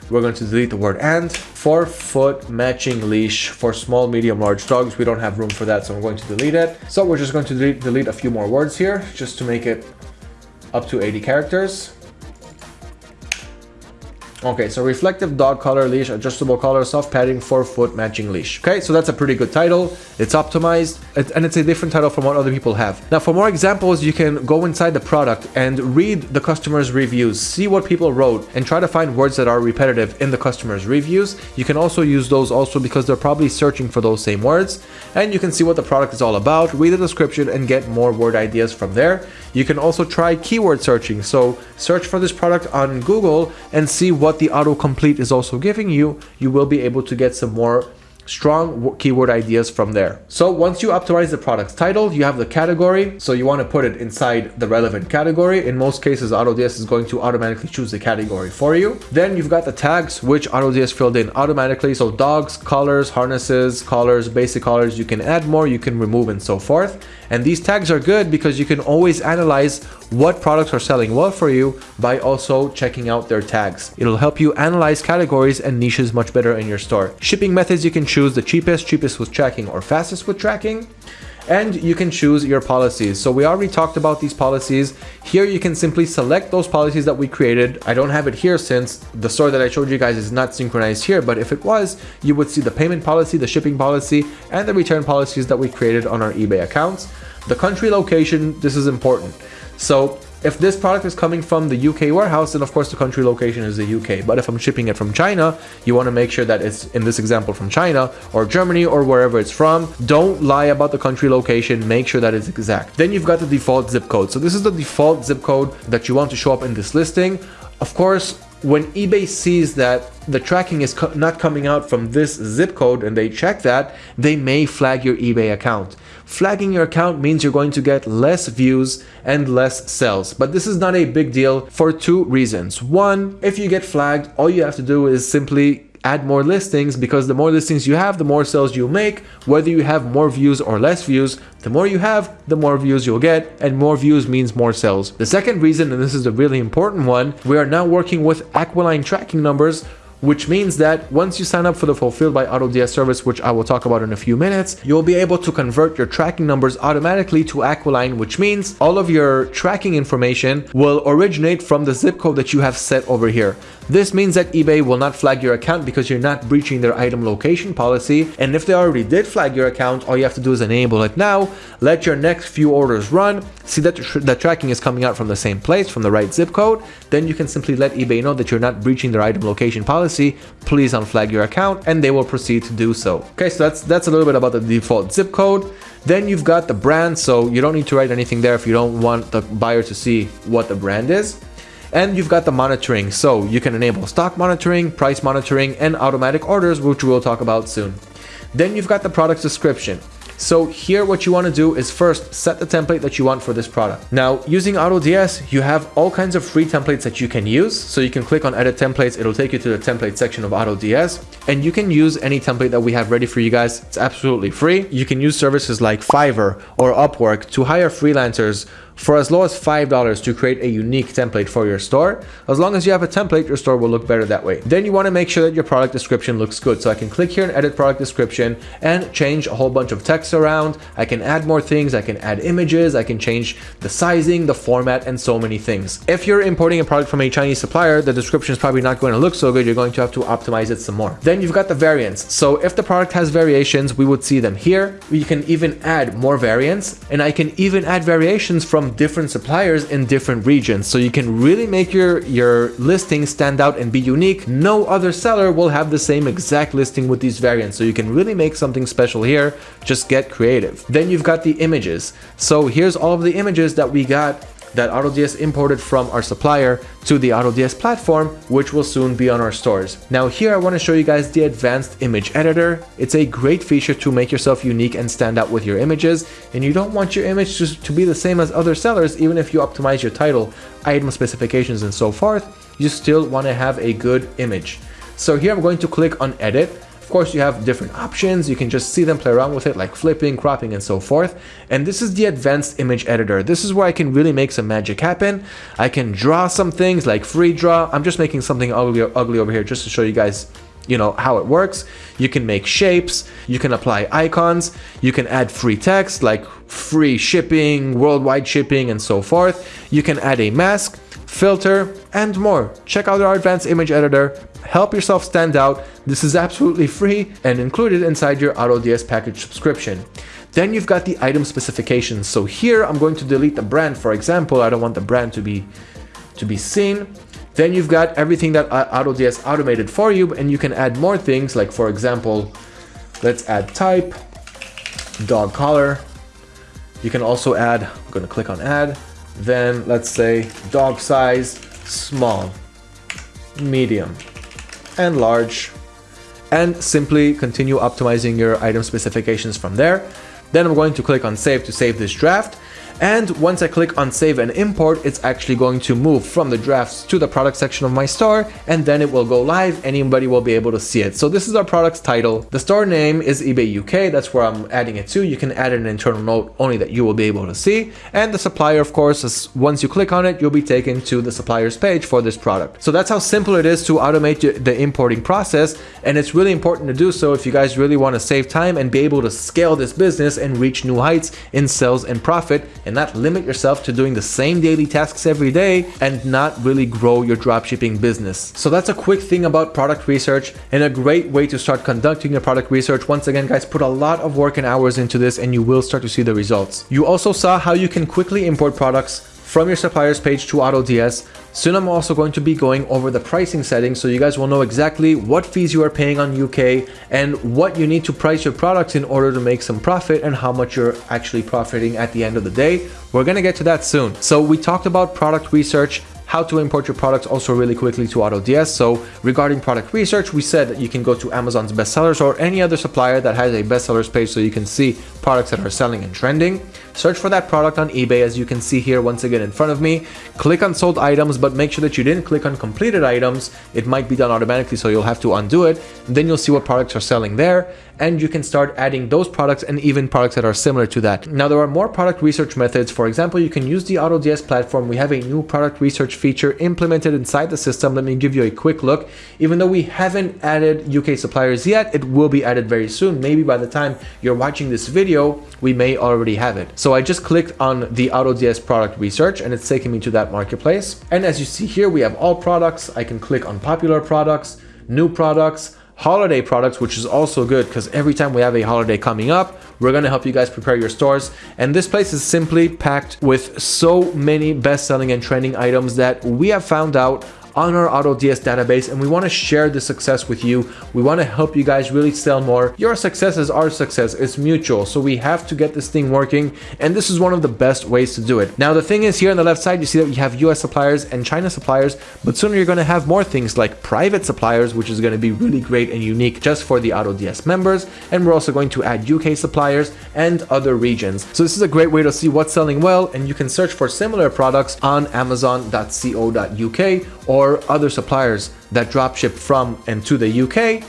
We're going to delete the word and. Four foot matching leash for small, medium, large dogs. We don't have room for that, so I'm going to delete it. So we're just going to delete, delete a few more words here just to make it up to 80 characters. Okay, so reflective dog collar leash, adjustable collar, soft padding, four foot matching leash. Okay, so that's a pretty good title. It's optimized and it's a different title from what other people have. Now, for more examples, you can go inside the product and read the customer's reviews, see what people wrote and try to find words that are repetitive in the customer's reviews. You can also use those also because they're probably searching for those same words and you can see what the product is all about, read the description and get more word ideas from there. You can also try keyword searching. So search for this product on Google and see what the autocomplete is also giving you. You will be able to get some more strong keyword ideas from there. So once you optimize the product's title, you have the category. So you want to put it inside the relevant category. In most cases, AutoDS is going to automatically choose the category for you. Then you've got the tags, which AutoDS filled in automatically. So dogs, collars, harnesses, collars, basic collars, you can add more, you can remove and so forth. And these tags are good because you can always analyze what products are selling well for you by also checking out their tags. It'll help you analyze categories and niches much better in your store. Shipping methods you can choose the cheapest, cheapest with tracking or fastest with tracking and you can choose your policies. So we already talked about these policies. Here you can simply select those policies that we created. I don't have it here since the store that I showed you guys is not synchronized here, but if it was, you would see the payment policy, the shipping policy, and the return policies that we created on our eBay accounts. The country location, this is important. So if this product is coming from the UK warehouse, then of course the country location is the UK. But if I'm shipping it from China, you want to make sure that it's, in this example, from China or Germany or wherever it's from. Don't lie about the country location. Make sure that it's exact. Then you've got the default zip code. So this is the default zip code that you want to show up in this listing. Of course, when eBay sees that the tracking is co not coming out from this zip code and they check that, they may flag your eBay account. Flagging your account means you're going to get less views and less sales. But this is not a big deal for two reasons. One, if you get flagged, all you have to do is simply add more listings because the more listings you have, the more sales you make. Whether you have more views or less views, the more you have, the more views you'll get, and more views means more sales. The second reason, and this is a really important one, we are now working with Aquiline tracking numbers which means that once you sign up for the Fulfilled by AutoDS service, which I will talk about in a few minutes, you'll be able to convert your tracking numbers automatically to Aquiline, which means all of your tracking information will originate from the zip code that you have set over here. This means that eBay will not flag your account because you're not breaching their item location policy. And if they already did flag your account, all you have to do is enable it now, let your next few orders run, see that the tracking is coming out from the same place, from the right zip code, then you can simply let eBay know that you're not breaching their item location policy, please unflag your account, and they will proceed to do so. Okay, so that's, that's a little bit about the default zip code. Then you've got the brand, so you don't need to write anything there if you don't want the buyer to see what the brand is. And you've got the monitoring, so you can enable stock monitoring, price monitoring, and automatic orders, which we'll talk about soon. Then you've got the product description. So here what you want to do is first set the template that you want for this product. Now using AutoDS, you have all kinds of free templates that you can use. So you can click on edit templates, it'll take you to the template section of AutoDS and you can use any template that we have ready for you guys. It's absolutely free. You can use services like Fiverr or Upwork to hire freelancers for as low as $5 to create a unique template for your store. As long as you have a template, your store will look better that way. Then you want to make sure that your product description looks good. So I can click here and edit product description and change a whole bunch of text around. I can add more things. I can add images. I can change the sizing, the format, and so many things. If you're importing a product from a Chinese supplier, the description is probably not going to look so good. You're going to have to optimize it some more. Then you've got the variants. So if the product has variations, we would see them here. We can even add more variants and I can even add variations from different suppliers in different regions. So you can really make your, your listing stand out and be unique. No other seller will have the same exact listing with these variants. So you can really make something special here. Just get creative. Then you've got the images. So here's all of the images that we got that AutoDS imported from our supplier to the AutoDS platform, which will soon be on our stores. Now here I want to show you guys the advanced image editor. It's a great feature to make yourself unique and stand out with your images. And you don't want your image to, to be the same as other sellers, even if you optimize your title, item specifications, and so forth, you still want to have a good image. So here I'm going to click on edit course, you have different options. You can just see them play around with it like flipping, cropping, and so forth. And this is the advanced image editor. This is where I can really make some magic happen. I can draw some things like free draw. I'm just making something ugly, ugly over here just to show you guys you know how it works you can make shapes you can apply icons you can add free text like free shipping worldwide shipping and so forth you can add a mask filter and more check out our advanced image editor help yourself stand out. This is absolutely free and included inside your AutoDS package subscription. Then you've got the item specifications. So here I'm going to delete the brand, for example. I don't want the brand to be to be seen. Then you've got everything that uh, AutoDS automated for you and you can add more things like for example, let's add type, dog collar. You can also add, I'm going to click on add, then let's say dog size, small, medium, and large and simply continue optimizing your item specifications from there. Then I'm going to click on save to save this draft and once I click on save and import, it's actually going to move from the drafts to the product section of my store, and then it will go live. Anybody will be able to see it. So this is our product's title. The store name is eBay UK. That's where I'm adding it to. You can add an internal note only that you will be able to see. And the supplier, of course, is once you click on it, you'll be taken to the supplier's page for this product. So that's how simple it is to automate the importing process. And it's really important to do so if you guys really want to save time and be able to scale this business and reach new heights in sales and profit. And and not limit yourself to doing the same daily tasks every day and not really grow your dropshipping business. So that's a quick thing about product research and a great way to start conducting your product research. Once again, guys, put a lot of work and hours into this and you will start to see the results. You also saw how you can quickly import products from your suppliers page to AutoDS. Soon I'm also going to be going over the pricing settings so you guys will know exactly what fees you are paying on UK and what you need to price your products in order to make some profit and how much you're actually profiting at the end of the day. We're to get to that soon. So we talked about product research, how to import your products also really quickly to AutoDS. So regarding product research, we said that you can go to Amazon's bestsellers or any other supplier that has a bestsellers page so you can see products that are selling and trending. Search for that product on eBay as you can see here once again in front of me. Click on sold items, but make sure that you didn't click on completed items. It might be done automatically, so you'll have to undo it. Then you'll see what products are selling there and you can start adding those products and even products that are similar to that. Now there are more product research methods. For example, you can use the AutoDS platform. We have a new product research feature implemented inside the system. Let me give you a quick look. Even though we haven't added UK suppliers yet, it will be added very soon. Maybe by the time you're watching this video, we may already have it. So I just clicked on the AutoDS product research and it's taking me to that marketplace. And as you see here, we have all products. I can click on popular products, new products, holiday products, which is also good because every time we have a holiday coming up, we're going to help you guys prepare your stores. And this place is simply packed with so many best-selling and trending items that we have found out on our AutoDS database and we want to share the success with you. We want to help you guys really sell more. Your success is our success. It's mutual. So we have to get this thing working and this is one of the best ways to do it. Now the thing is here on the left side you see that we have US suppliers and China suppliers but soon you're going to have more things like private suppliers which is going to be really great and unique just for the AutoDS members and we're also going to add UK suppliers and other regions. So this is a great way to see what's selling well and you can search for similar products on amazon.co.uk or or other suppliers that dropship from and to the UK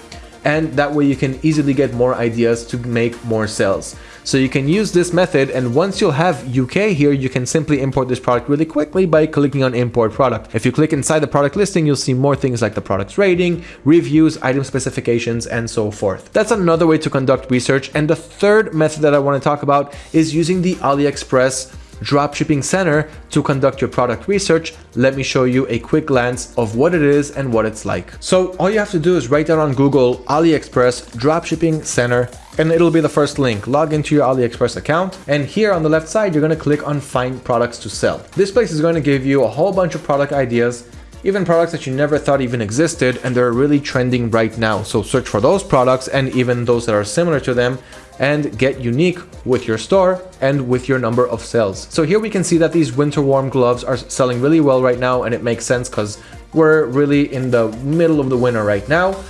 and that way you can easily get more ideas to make more sales. So you can use this method and once you'll have UK here, you can simply import this product really quickly by clicking on import product. If you click inside the product listing, you'll see more things like the product's rating, reviews, item specifications, and so forth. That's another way to conduct research. And the third method that I want to talk about is using the AliExpress dropshipping center to conduct your product research, let me show you a quick glance of what it is and what it's like. So all you have to do is write down on Google AliExpress dropshipping center and it'll be the first link. Log into your AliExpress account and here on the left side, you're to click on find products to sell. This place is going to give you a whole bunch of product ideas even products that you never thought even existed and they're really trending right now. So search for those products and even those that are similar to them and get unique with your store and with your number of sales. So here we can see that these winter warm gloves are selling really well right now and it makes sense because we're really in the middle of the winter right now.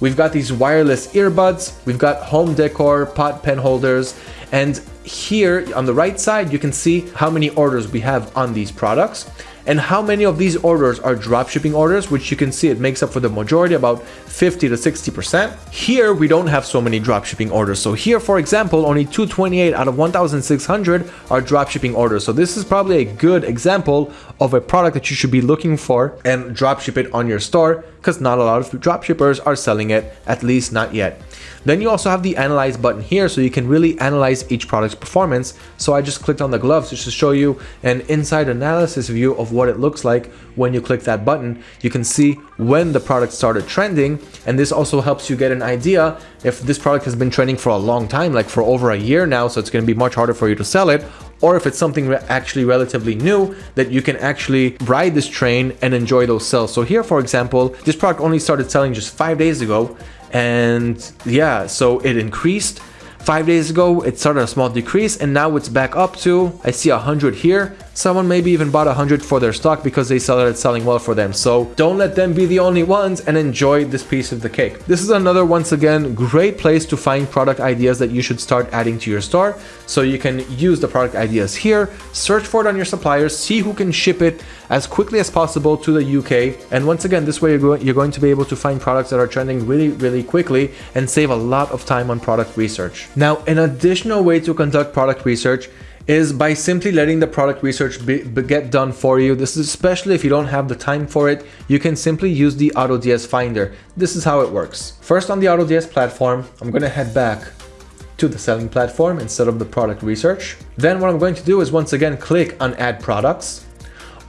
We've got these wireless earbuds, we've got home decor, pot pen holders, and here on the right side, you can see how many orders we have on these products and how many of these orders are dropshipping orders, which you can see it makes up for the majority, about 50 to 60%. Here, we don't have so many dropshipping orders. So here, for example, only 228 out of 1,600 are dropshipping orders. So this is probably a good example of a product that you should be looking for and dropship it on your store because not a lot of dropshippers are selling it, at least not yet. Then you also have the analyze button here so you can really analyze each product's performance. So I just clicked on the gloves just to show you an inside analysis view of what it looks like when you click that button. You can see when the product started trending and this also helps you get an idea if this product has been trending for a long time, like for over a year now, so it's going to be much harder for you to sell it, or if it's something re actually relatively new that you can actually ride this train and enjoy those sales. So here, for example, this product only started selling just five days ago and yeah so it increased five days ago it started a small decrease and now it's back up to i see a hundred here Someone maybe even bought 100 for their stock because they saw that it's selling well for them. So don't let them be the only ones and enjoy this piece of the cake. This is another, once again, great place to find product ideas that you should start adding to your store. So you can use the product ideas here, search for it on your suppliers, see who can ship it as quickly as possible to the UK. And once again, this way you're going, you're going to be able to find products that are trending really, really quickly and save a lot of time on product research. Now, an additional way to conduct product research is by simply letting the product research be, be get done for you. This is especially if you don't have the time for it, you can simply use the AutoDS Finder. This is how it works. First on the AutoDS platform, I'm gonna head back to the selling platform instead of the product research. Then what I'm going to do is once again click on add products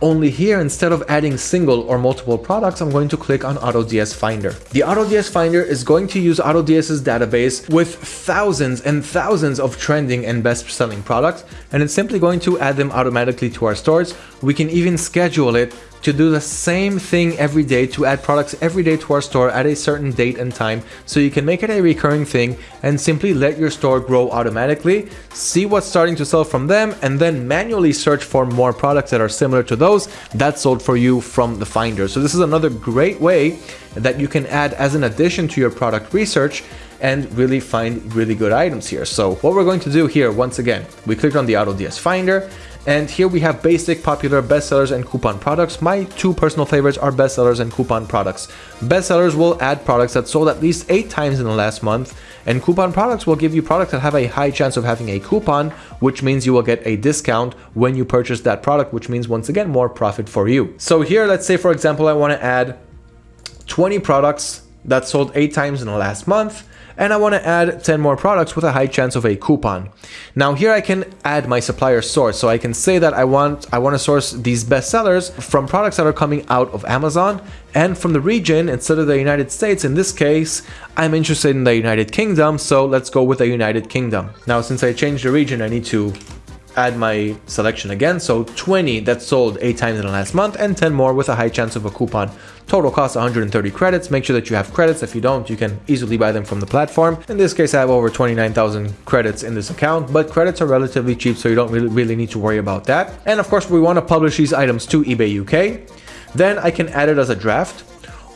only here, instead of adding single or multiple products, I'm going to click on AutoDS Finder. The AutoDS Finder is going to use AutoDS's database with thousands and thousands of trending and best-selling products, and it's simply going to add them automatically to our stores. We can even schedule it to do the same thing every day, to add products every day to our store at a certain date and time, so you can make it a recurring thing and simply let your store grow automatically, see what's starting to sell from them, and then manually search for more products that are similar to those that sold for you from the Finder. So this is another great way that you can add as an addition to your product research and really find really good items here. So what we're going to do here, once again, we clicked on the AutoDS Finder, and here we have basic, popular, bestsellers, and coupon products. My two personal favorites are bestsellers and coupon products. Bestsellers will add products that sold at least 8 times in the last month, And coupon products will give you products that have a high chance of having a coupon, which means you will get a discount when you purchase that product, which means once again, more profit for you. So here, let's say for example, I want to add 20 products that sold eight times in the last month and I want to add 10 more products with a high chance of a coupon. Now here I can add my supplier source. So I can say that I want I want to source these bestsellers from products that are coming out of Amazon and from the region instead of the United States. In this case, I'm interested in the United Kingdom. So let's go with the United Kingdom. Now, since I changed the region, I need to add my selection again. So 20 that sold 8 times in the last month and 10 more with a high chance of a coupon. Total cost 130 credits. Make sure that you have credits. If you don't, you can easily buy them from the platform. In this case, I have over 29,000 credits in this account, but credits are relatively cheap, so you don't really, really need to worry about that. And of course, we want to publish these items to eBay UK. Then I can add it as a draft,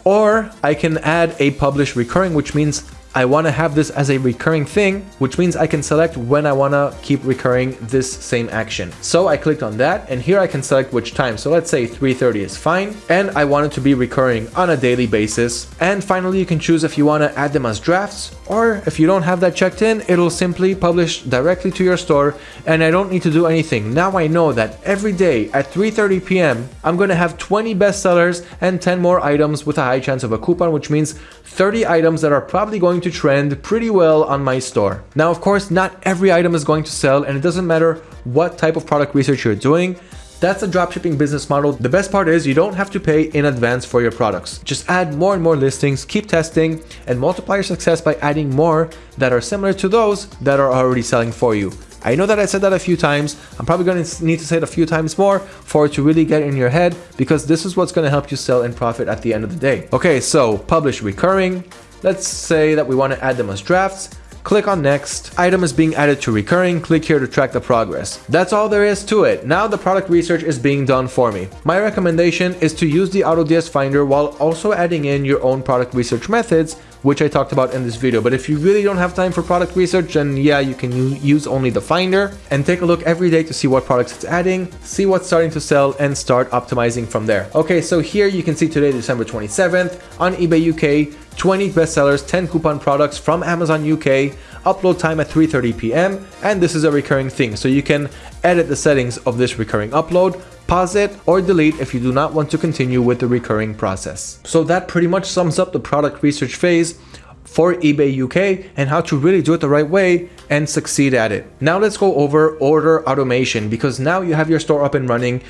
or I can add a publish recurring, which means I want to have this as a recurring thing, which means I can select when I want to keep recurring this same action. So I clicked on that and here I can select which time. So let's say 3.30 is fine and I want it to be recurring on a daily basis. And finally, you can choose if you want to add them as drafts or if you don't have that checked in, it'll simply publish directly to your store and I don't need to do anything. Now I know that every day at 3.30 p.m. I'm going to have 20 bestsellers and 10 more items with a high chance of a coupon, which means 30 items that are probably going to trend pretty well on my store. Now, of course, not every item is going to sell and it doesn't matter what type of product research you're doing. That's a dropshipping business model. The best part is you don't have to pay in advance for your products. Just add more and more listings, keep testing, and multiply your success by adding more that are similar to those that are already selling for you. I know that I said that a few times. I'm probably going to need to say it a few times more for it to really get in your head because this is what's going to help you sell and profit at the end of the day. Okay, so publish recurring. Let's say that we want to add them as drafts. Click on next. Item is being added to recurring. Click here to track the progress. That's all there is to it. Now the product research is being done for me. My recommendation is to use the AutoDS Finder while also adding in your own product research methods which I talked about in this video. But if you really don't have time for product research, then yeah, you can use only the Finder and take a look every day to see what products it's adding, see what's starting to sell and start optimizing from there. Okay, so here you can see today, December 27th on eBay UK, 20 bestsellers, 10 coupon products from Amazon UK, upload time at 3.30 p.m. and this is a recurring thing. So you can edit the settings of this recurring upload, pause it or delete if you do not want to continue with the recurring process. So that pretty much sums up the product research phase for eBay UK and how to really do it the right way and succeed at it. Now let's go over order automation because now you have your store up and running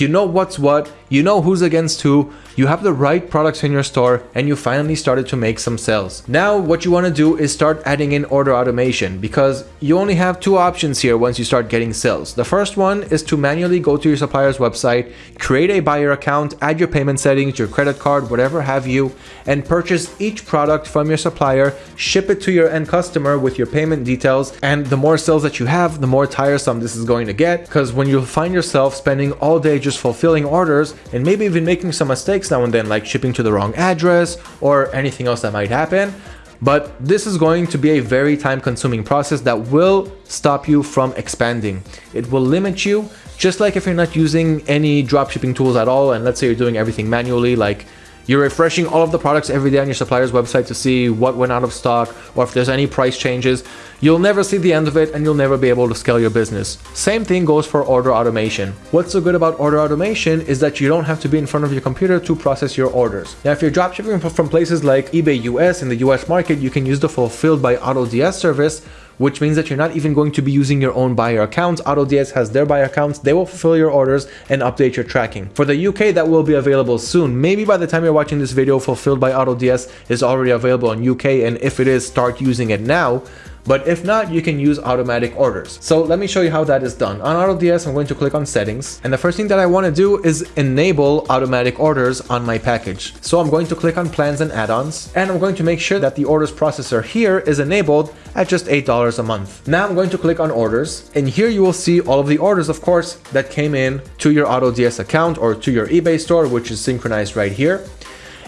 you know what's what, you know who's against who, you have the right products in your store, and you finally started to make some sales. Now what you want to do is start adding in order automation because you only have two options here once you start getting sales. The first one is to manually go to your supplier's website, create a buyer account, add your payment settings, your credit card, whatever have you, and purchase each product from your supplier, ship it to your end customer with your payment details, and the more sales that you have, the more tiresome this is going to get because when you find yourself spending all day just fulfilling orders and maybe even making some mistakes now and then like shipping to the wrong address or anything else that might happen. But this is going to be a very time consuming process that will stop you from expanding. It will limit you just like if you're not using any dropshipping tools at all and let's say you're doing everything manually like you're refreshing all of the products every day on your supplier's website to see what went out of stock or if there's any price changes. You'll never see the end of it and you'll never be able to scale your business. Same thing goes for order automation. What's so good about order automation is that you don't have to be in front of your computer to process your orders. Now, if you're dropshipping from places like eBay US in the US market, you can use the Fulfilled by AutoDS service which means that you're not even going to be using your own buyer accounts. AutoDS has their buyer accounts. They will fulfill your orders and update your tracking. For the UK, that will be available soon. Maybe by the time you're watching this video, Fulfilled by AutoDS is already available in UK. And if it is, start using it now. But if not, you can use automatic orders. So let me show you how that is done. On AutoDS, I'm going to click on settings. And the first thing that I want to do is enable automatic orders on my package. So I'm going to click on plans and add-ons. And I'm going to make sure that the orders processor here is enabled at just $8 a month. Now I'm going to click on orders. And here you will see all of the orders, of course, that came in to your AutoDS account or to your eBay store, which is synchronized right here.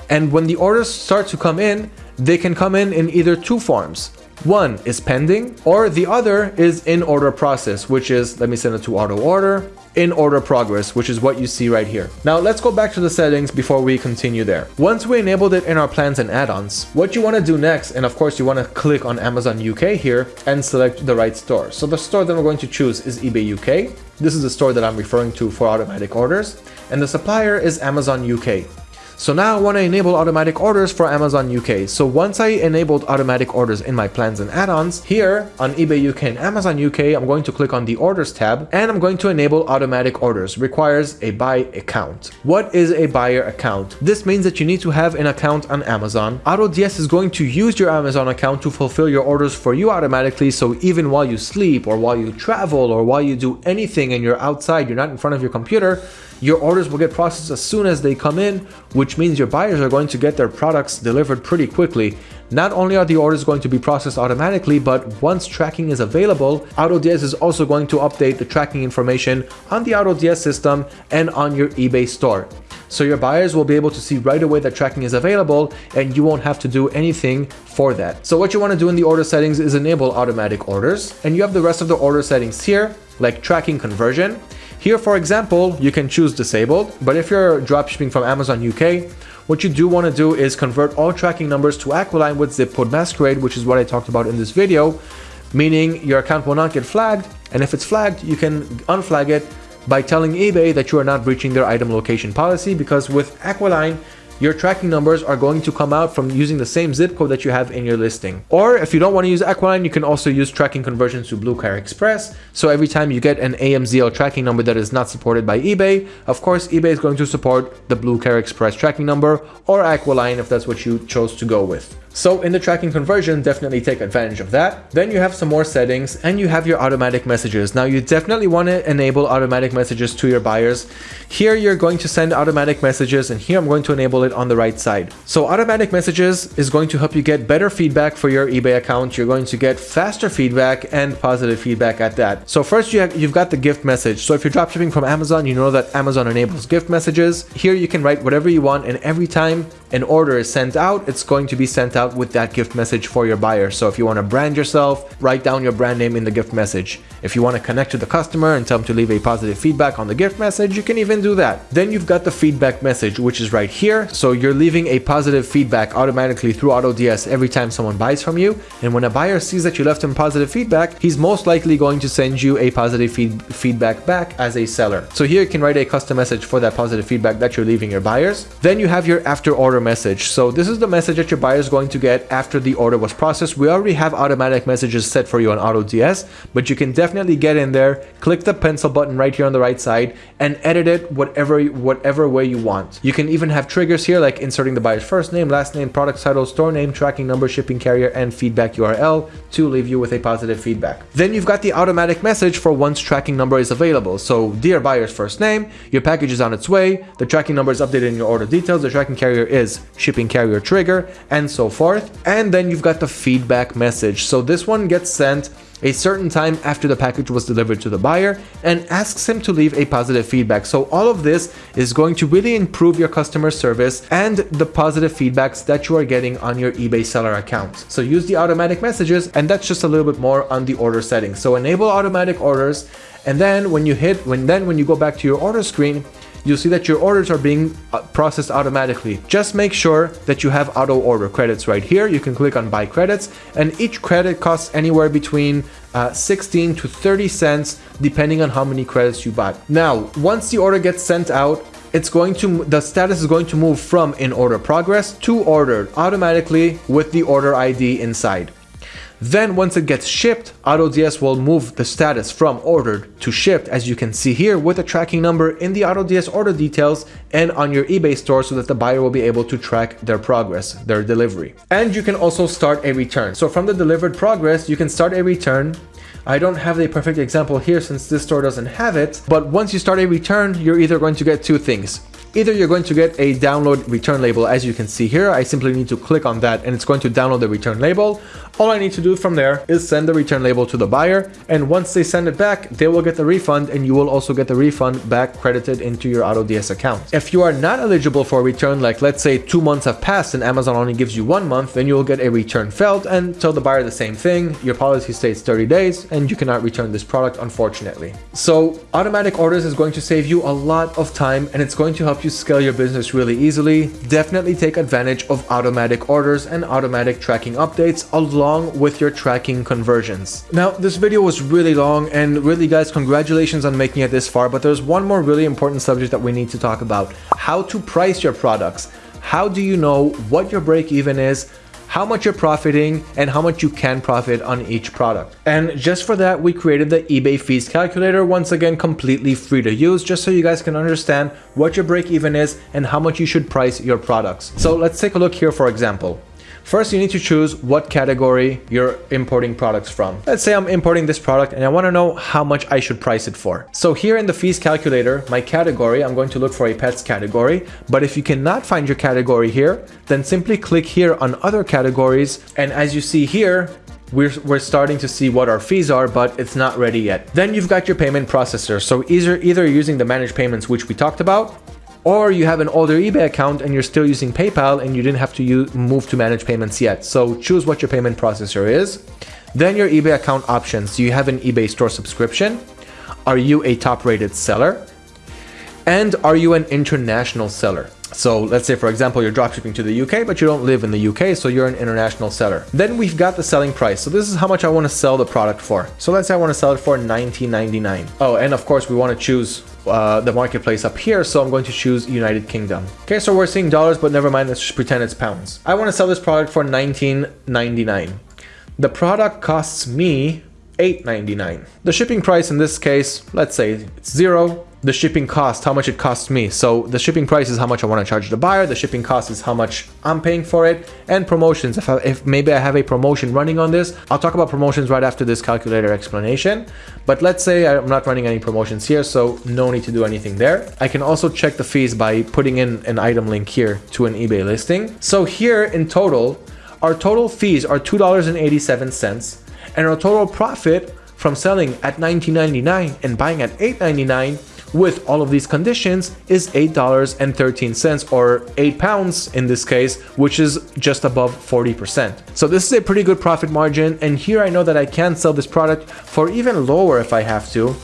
And when the orders start to come in, they can come in in either two forms. One is pending or the other is in order process, which is, let me send it to auto order in order progress, which is what you see right here. Now let's go back to the settings before we continue there. Once we enabled it in our plans and add-ons, what you want to do next, and of course you want to click on Amazon UK here and select the right store. So the store that we're going to choose is eBay UK. This is the store that I'm referring to for automatic orders. And the supplier is Amazon UK. So now I want to enable automatic orders for Amazon UK. So once I enabled automatic orders in my plans and add-ons, here on eBay UK and Amazon UK, I'm going to click on the orders tab and I'm going to enable automatic orders. Requires a buy account. What is a buyer account? This means that you need to have an account on Amazon. AutoDS is going to use your Amazon account to fulfill your orders for you automatically. So even while you sleep or while you travel or while you do anything and you're outside, you're not in front of your computer, your orders will get processed as soon as they come in, which means your buyers are going to get their products delivered pretty quickly. Not only are the orders going to be processed automatically, but once tracking is available, AutoDS is also going to update the tracking information on the AutoDS system and on your eBay store. So your buyers will be able to see right away that tracking is available and you won't have to do anything for that. So what you want to do in the order settings is enable automatic orders and you have the rest of the order settings here like tracking conversion. Here, for example, you can choose disabled, but if you're dropshipping from Amazon UK, what you do want to do is convert all tracking numbers to Aquiline with zip code masquerade, which is what I talked about in this video, meaning your account will not get flagged, and if it's flagged, you can unflag it by telling eBay that you are not breaching their item location policy because with Aqualign, your tracking numbers are going to come out from using the same zip code that you have in your listing. Or if you don't want to use Aqualign, you can also use tracking conversions to BlueCare Express. So every time you get an AMZL tracking number that is not supported by eBay, of course, eBay is going to support the BlueCare Express tracking number or Aqualign if that's what you chose to go with. So in the tracking conversion, definitely take advantage of that. Then you have some more settings and you have your automatic messages. Now you definitely want to enable automatic messages to your buyers. Here you're going to send automatic messages and here I'm going to enable it on the right side. So automatic messages is going to help you get better feedback for your eBay account. You're going to get faster feedback and positive feedback at that. So first you have, you've got the gift message. So if you're dropshipping from Amazon, you know that Amazon enables gift messages. Here you can write whatever you want and every time an order is sent out, it's going to be sent out with that gift message for your buyer. So if you want to brand yourself, write down your brand name in the gift message. If you want to connect to the customer and tell them to leave a positive feedback on the gift message, you can even do that. Then you've got the feedback message, which is right here. So you're leaving a positive feedback automatically through AutoDS every time someone buys from you. And when a buyer sees that you left him positive feedback, he's most likely going to send you a positive feed feedback back as a seller. So here you can write a custom message for that positive feedback that you're leaving your buyers. Then you have your after order message. So this is the message that your buyer is going to get after the order was processed. We already have automatic messages set for you on AutoDS, but you can definitely get in there, click the pencil button right here on the right side and edit it whatever, whatever way you want. You can even have triggers here like inserting the buyer's first name, last name, product title, store name, tracking number, shipping carrier, and feedback URL to leave you with a positive feedback. Then you've got the automatic message for once tracking number is available. So dear buyer's first name, your package is on its way, the tracking number is updated in your order details, the tracking carrier is shipping carrier trigger, and so forth. And then you've got the feedback message. So this one gets sent a certain time after the package was delivered to the buyer and asks him to leave a positive feedback. So all of this is going to really improve your customer service and the positive feedbacks that you are getting on your eBay seller account. So use the automatic messages and that's just a little bit more on the order settings. So enable automatic orders and then when you hit when then when you go back to your order screen you'll see that your orders are being uh, processed automatically. Just make sure that you have auto order credits right here. You can click on buy credits and each credit costs anywhere between uh, 16 to 30 cents depending on how many credits you bought. Now, once the order gets sent out, it's going to the status is going to move from in order progress to ordered automatically with the order ID inside. Then once it gets shipped, AutoDS will move the status from ordered to shipped as you can see here with a tracking number in the AutoDS order details and on your eBay store so that the buyer will be able to track their progress, their delivery. And you can also start a return. So from the delivered progress, you can start a return I don't have the perfect example here since this store doesn't have it, but once you start a return, you're either going to get two things Either you're going to get a download return label as you can see here. I simply need to click on that and it's going to download the return label. All I need to do from there is send the return label to the buyer and once they send it back, they will get the refund and you will also get the refund back credited into your AutoDS account. If you are not eligible for a return, like let's say two months have passed and Amazon only gives you one month, then you will get a return failed and tell the buyer the same thing. Your policy states 30 days and you cannot return this product unfortunately. So automatic orders is going to save you a lot of time and it's going to help you scale your business really easily. Definitely take advantage of automatic orders and automatic tracking updates along with your tracking conversions. Now, this video was really long and really guys, congratulations on making it this far, but there's one more really important subject that we need to talk about. How to price your products. How do you know what your break even is? How much you're profiting and how much you can profit on each product. And just for that, we created the eBay fees calculator, once again, completely free to use, just so you guys can understand what your break even is and how much you should price your products. So let's take a look here, for example. First, you need to choose what category you're importing products from. Let's say I'm importing this product and I want to know how much I should price it for. So here in the fees calculator, my category, I'm going to look for a pets category. But if you cannot find your category here, then simply click here on other categories. And as you see here, we're, we're starting to see what our fees are, but it's not ready yet. Then you've got your payment processor. So either, either using the managed payments, which we talked about, or you have an older eBay account and you're still using PayPal and you didn't have to use, move to manage payments yet. So choose what your payment processor is. Then your eBay account options. Do you have an eBay store subscription? Are you a top rated seller? And are you an international seller? So let's say, for example, you're dropshipping to the UK, but you don't live in the UK, so you're an international seller. Then we've got the selling price. So this is how much I want to sell the product for. So let's say I want to sell it for $19.99. Oh, and of course we want to choose uh, the marketplace up here, so I'm going to choose United Kingdom. Okay, so we're seeing dollars, but never mind, let's just pretend it's pounds. I want to sell this product for $19.99. The product costs me $8.99. The shipping price in this case, let's say it's zero, the shipping cost, how much it costs me. So the shipping price is how much I want to charge the buyer. The shipping cost is how much I'm paying for it. And promotions, if, I, if maybe I have a promotion running on this, I'll talk about promotions right after this calculator explanation. But let's say I'm not running any promotions here, so no need to do anything there. I can also check the fees by putting in an item link here to an eBay listing. So here in total, our total fees are $2.87 and our total profit from selling at $19.99 and buying at $8.99 with all of these conditions is $8.13 or 8 pounds in this case, which is just above 40%. So this is a pretty good profit margin and here I know that I can sell this product for even lower if I have to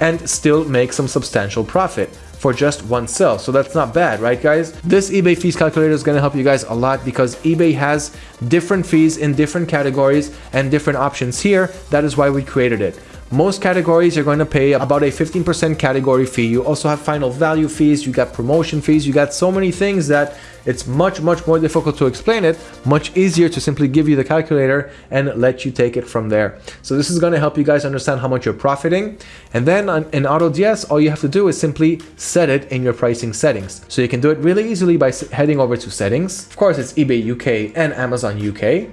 and still make some substantial profit for just one sale. So that's not bad, right guys? This eBay fees calculator is gonna help you guys a lot because eBay has different fees in different categories and different options here. That is why we created it. Most categories you're going to pay about a 15% category fee. You also have final value fees, you got promotion fees, you got so many things that it's much, much more difficult to explain it, much easier to simply give you the calculator and let you take it from there. So this is going to help you guys understand how much you're profiting. And then in AutoDS, all you have to do is simply set it in your pricing settings. So you can do it really easily by heading over to settings. Of course, it's eBay UK and Amazon UK.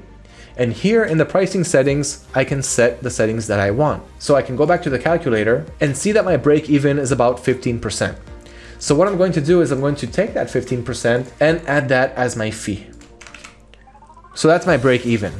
And here in the pricing settings, I can set the settings that I want. So I can go back to the calculator and see that my break even is about 15%. So what I'm going to do is I'm going to take that 15% and add that as my fee. So that's my break even.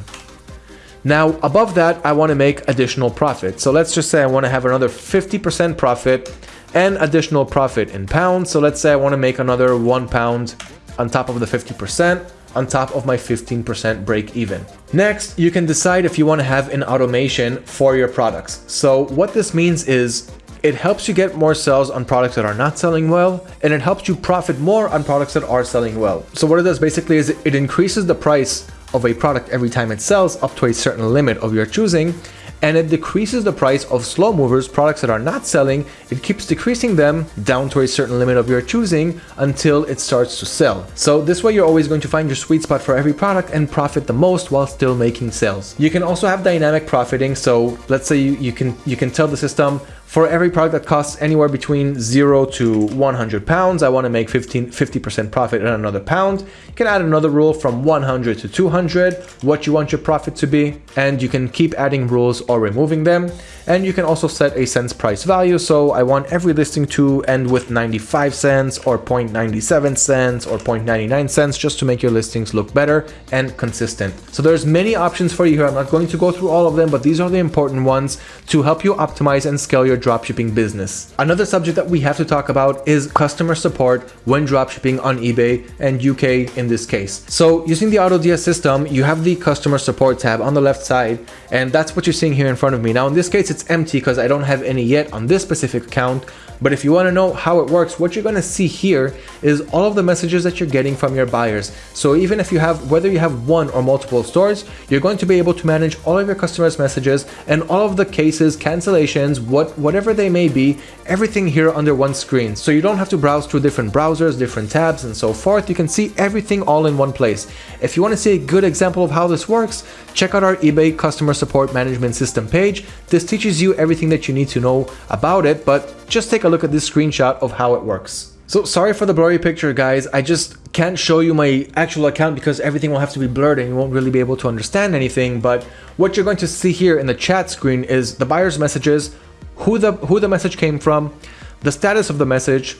Now above that, I want to make additional profit. So let's just say I want to have another 50% profit and additional profit in pounds. So let's say I want to make another one pound on top of the 50% on top of my 15% break even. Next, you can decide if you want to have an automation for your products. So what this means is it helps you get more sales on products that are not selling well, and it helps you profit more on products that are selling well. So what it does basically is it increases the price of a product every time it sells up to a certain limit of your choosing, and it decreases the price of slow movers, products that are not selling. It keeps decreasing them down to a certain limit of your choosing until it starts to sell. So this way you're always going to find your sweet spot for every product and profit the most while still making sales. You can also have dynamic profiting. So let's say you, you can you can tell the system For every product that costs anywhere between 0 to 100 pounds, I want to make 15, 50% profit on another pound. You can add another rule from 100 to 200, what you want your profit to be, and you can keep adding rules or removing them. And you can also set a cents price value. So I want every listing to end with 95 cents or 0.97 cents or 0.99 cents just to make your listings look better and consistent. So there's many options for you here. I'm not going to go through all of them, but these are the important ones to help you optimize and scale your dropshipping business. Another subject that we have to talk about is customer support when dropshipping on eBay and UK in this case. So using the AutoDS system, you have the customer support tab on the left side, and that's what you're seeing here in front of me. Now in this case, it's empty because I don't have any yet on this specific account, but if you want to know how it works, what you're going to see here is all of the messages that you're getting from your buyers. So even if you have, whether you have one or multiple stores, you're going to be able to manage all of your customers' messages and all of the cases, cancellations, what whatever they may be, everything here under one screen. So you don't have to browse through different browsers, different tabs, and so forth. You can see everything all in one place. If you want to see a good example of how this works, check out our eBay customer support management system page. This teaches you everything that you need to know about it, but just take a look at this screenshot of how it works. So sorry for the blurry picture guys, I just can't show you my actual account because everything will have to be blurred and you won't really be able to understand anything, but what you're going to see here in the chat screen is the buyer's messages, who the, who the message came from, the status of the message,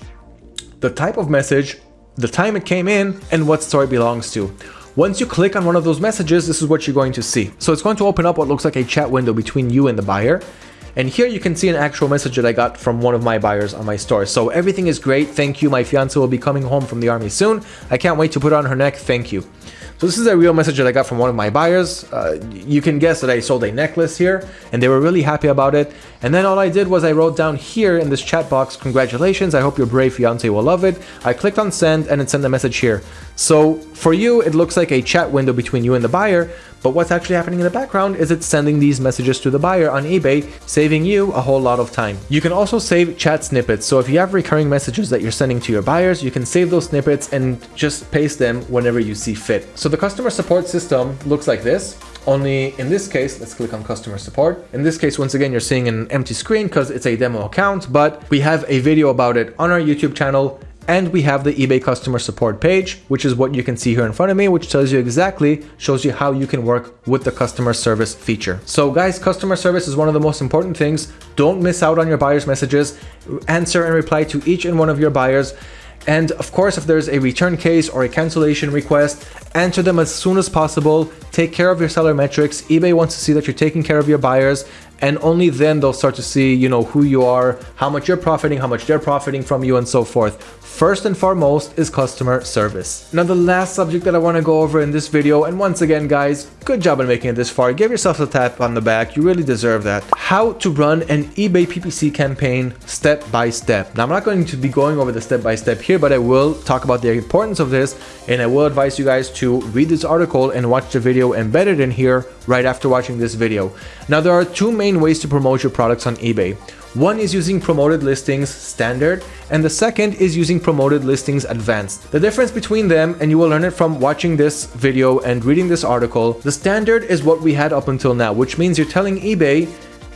the type of message, the time it came in, and what store it belongs to. Once you click on one of those messages, this is what you're going to see. So it's going to open up what looks like a chat window between you and the buyer. And here you can see an actual message that I got from one of my buyers on my store. So everything is great. Thank you. My fiance will be coming home from the army soon. I can't wait to put on her neck. Thank you. So this is a real message that I got from one of my buyers. Uh, you can guess that I sold a necklace here and they were really happy about it. And then all I did was I wrote down here in this chat box, congratulations, I hope your brave fiance will love it. I clicked on send and it sent a message here. So for you, it looks like a chat window between you and the buyer, but what's actually happening in the background is it's sending these messages to the buyer on eBay, saving you a whole lot of time. You can also save chat snippets. So if you have recurring messages that you're sending to your buyers, you can save those snippets and just paste them whenever you see fit. So the customer support system looks like this. Only in this case, let's click on customer support. In this case, once again, you're seeing an empty screen because it's a demo account, but we have a video about it on our YouTube channel and we have the eBay customer support page, which is what you can see here in front of me, which tells you exactly, shows you how you can work with the customer service feature. So guys, customer service is one of the most important things. Don't miss out on your buyers' messages. Answer and reply to each and one of your buyers. And of course, if there's a return case or a cancellation request, answer them as soon as possible. Take care of your seller metrics. eBay wants to see that you're taking care of your buyers and only then they'll start to see, you know, who you are, how much you're profiting, how much they're profiting from you and so forth. First and foremost is customer service. Now the last subject that I want to go over in this video, and once again guys, good job on making it this far. Give yourself a tap on the back, you really deserve that. How to run an eBay PPC campaign step by step. Now I'm not going to be going over the step by step here, but I will talk about the importance of this and I will advise you guys to read this article and watch the video embedded in here right after watching this video. Now there are two main ways to promote your products on eBay. One is using promoted listings standard and the second is using promoted listings advanced. The difference between them, and you will learn it from watching this video and reading this article, the standard is what we had up until now, which means you're telling eBay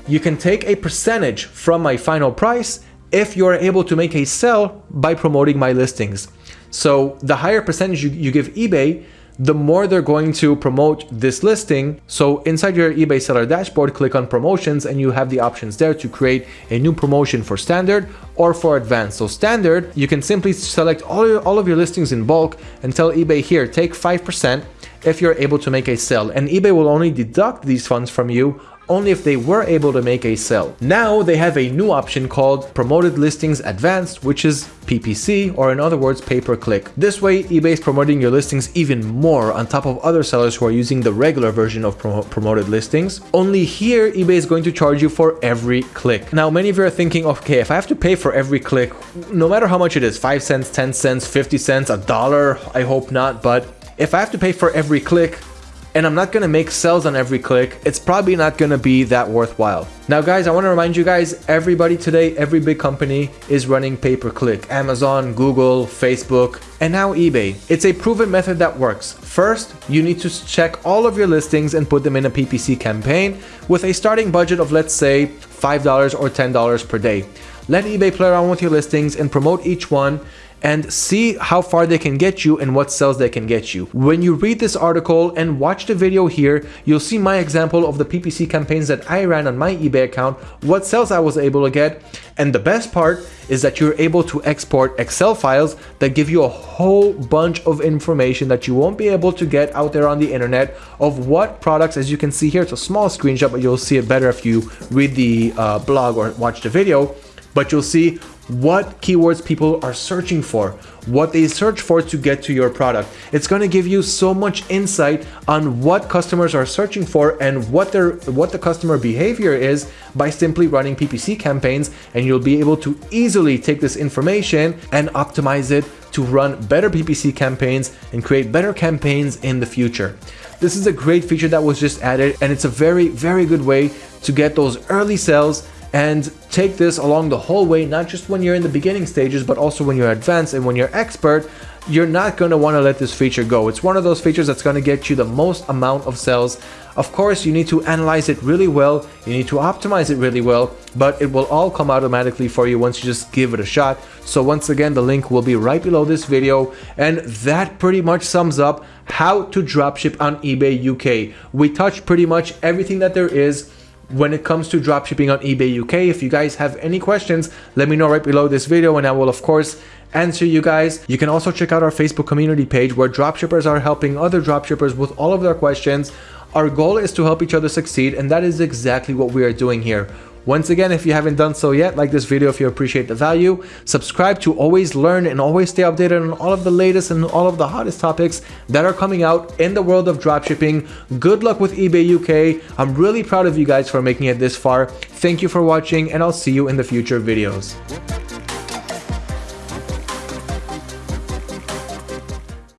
you can take a percentage from my final price if you're able to make a sell by promoting my listings. So the higher percentage you, you give eBay, the more they're going to promote this listing. So inside your eBay seller dashboard, click on promotions and you have the options there to create a new promotion for standard or for advanced. So standard, you can simply select all, your, all of your listings in bulk and tell eBay here, take 5% if you're able to make a sale and eBay will only deduct these funds from you only if they were able to make a sale. Now they have a new option called Promoted Listings Advanced, which is PPC, or in other words, pay-per-click. This way, eBay is promoting your listings even more on top of other sellers who are using the regular version of promoted listings. Only here, eBay is going to charge you for every click. Now, many of you are thinking, okay, if I have to pay for every click, no matter how much it is, 5 cents, 10 cents, 50 cents, a dollar, I hope not, but if I have to pay for every click, and I'm not gonna make sales on every click, it's probably not gonna be that worthwhile. Now guys, I wanna remind you guys, everybody today, every big company is running pay-per-click. Amazon, Google, Facebook, and now eBay. It's a proven method that works. First, you need to check all of your listings and put them in a PPC campaign with a starting budget of let's say $5 or $10 per day. Let eBay play around with your listings and promote each one and see how far they can get you and what sales they can get you. When you read this article and watch the video here, you'll see my example of the PPC campaigns that I ran on my eBay account, what sales I was able to get, and the best part is that you're able to export Excel files that give you a whole bunch of information that you won't be able to get out there on the internet of what products, as you can see here, it's a small screenshot, but you'll see it better if you read the uh, blog or watch the video, but you'll see what keywords people are searching for, what they search for to get to your product. It's going to give you so much insight on what customers are searching for and what their what the customer behavior is by simply running PPC campaigns and you'll be able to easily take this information and optimize it to run better PPC campaigns and create better campaigns in the future. This is a great feature that was just added and it's a very very good way to get those early sales and take this along the whole way, not just when you're in the beginning stages, but also when you're advanced and when you're expert, you're not going to want to let this feature go. It's one of those features that's going to get you the most amount of sales. Of course, you need to analyze it really well, you need to optimize it really well, but it will all come automatically for you once you just give it a shot. So once again, the link will be right below this video, and that pretty much sums up how to dropship on eBay UK. We touched pretty much everything that there is when it comes to dropshipping on eBay UK. If you guys have any questions, let me know right below this video and I will of course answer you guys. You can also check out our Facebook community page where dropshippers are helping other dropshippers with all of their questions. Our goal is to help each other succeed and that is exactly what we are doing here. Once again, if you haven't done so yet, like this video if you appreciate the value, subscribe to always learn and always stay updated on all of the latest and all of the hottest topics that are coming out in the world of dropshipping. Good luck with eBay UK. I'm really proud of you guys for making it this far. Thank you for watching and I'll see you in the future videos.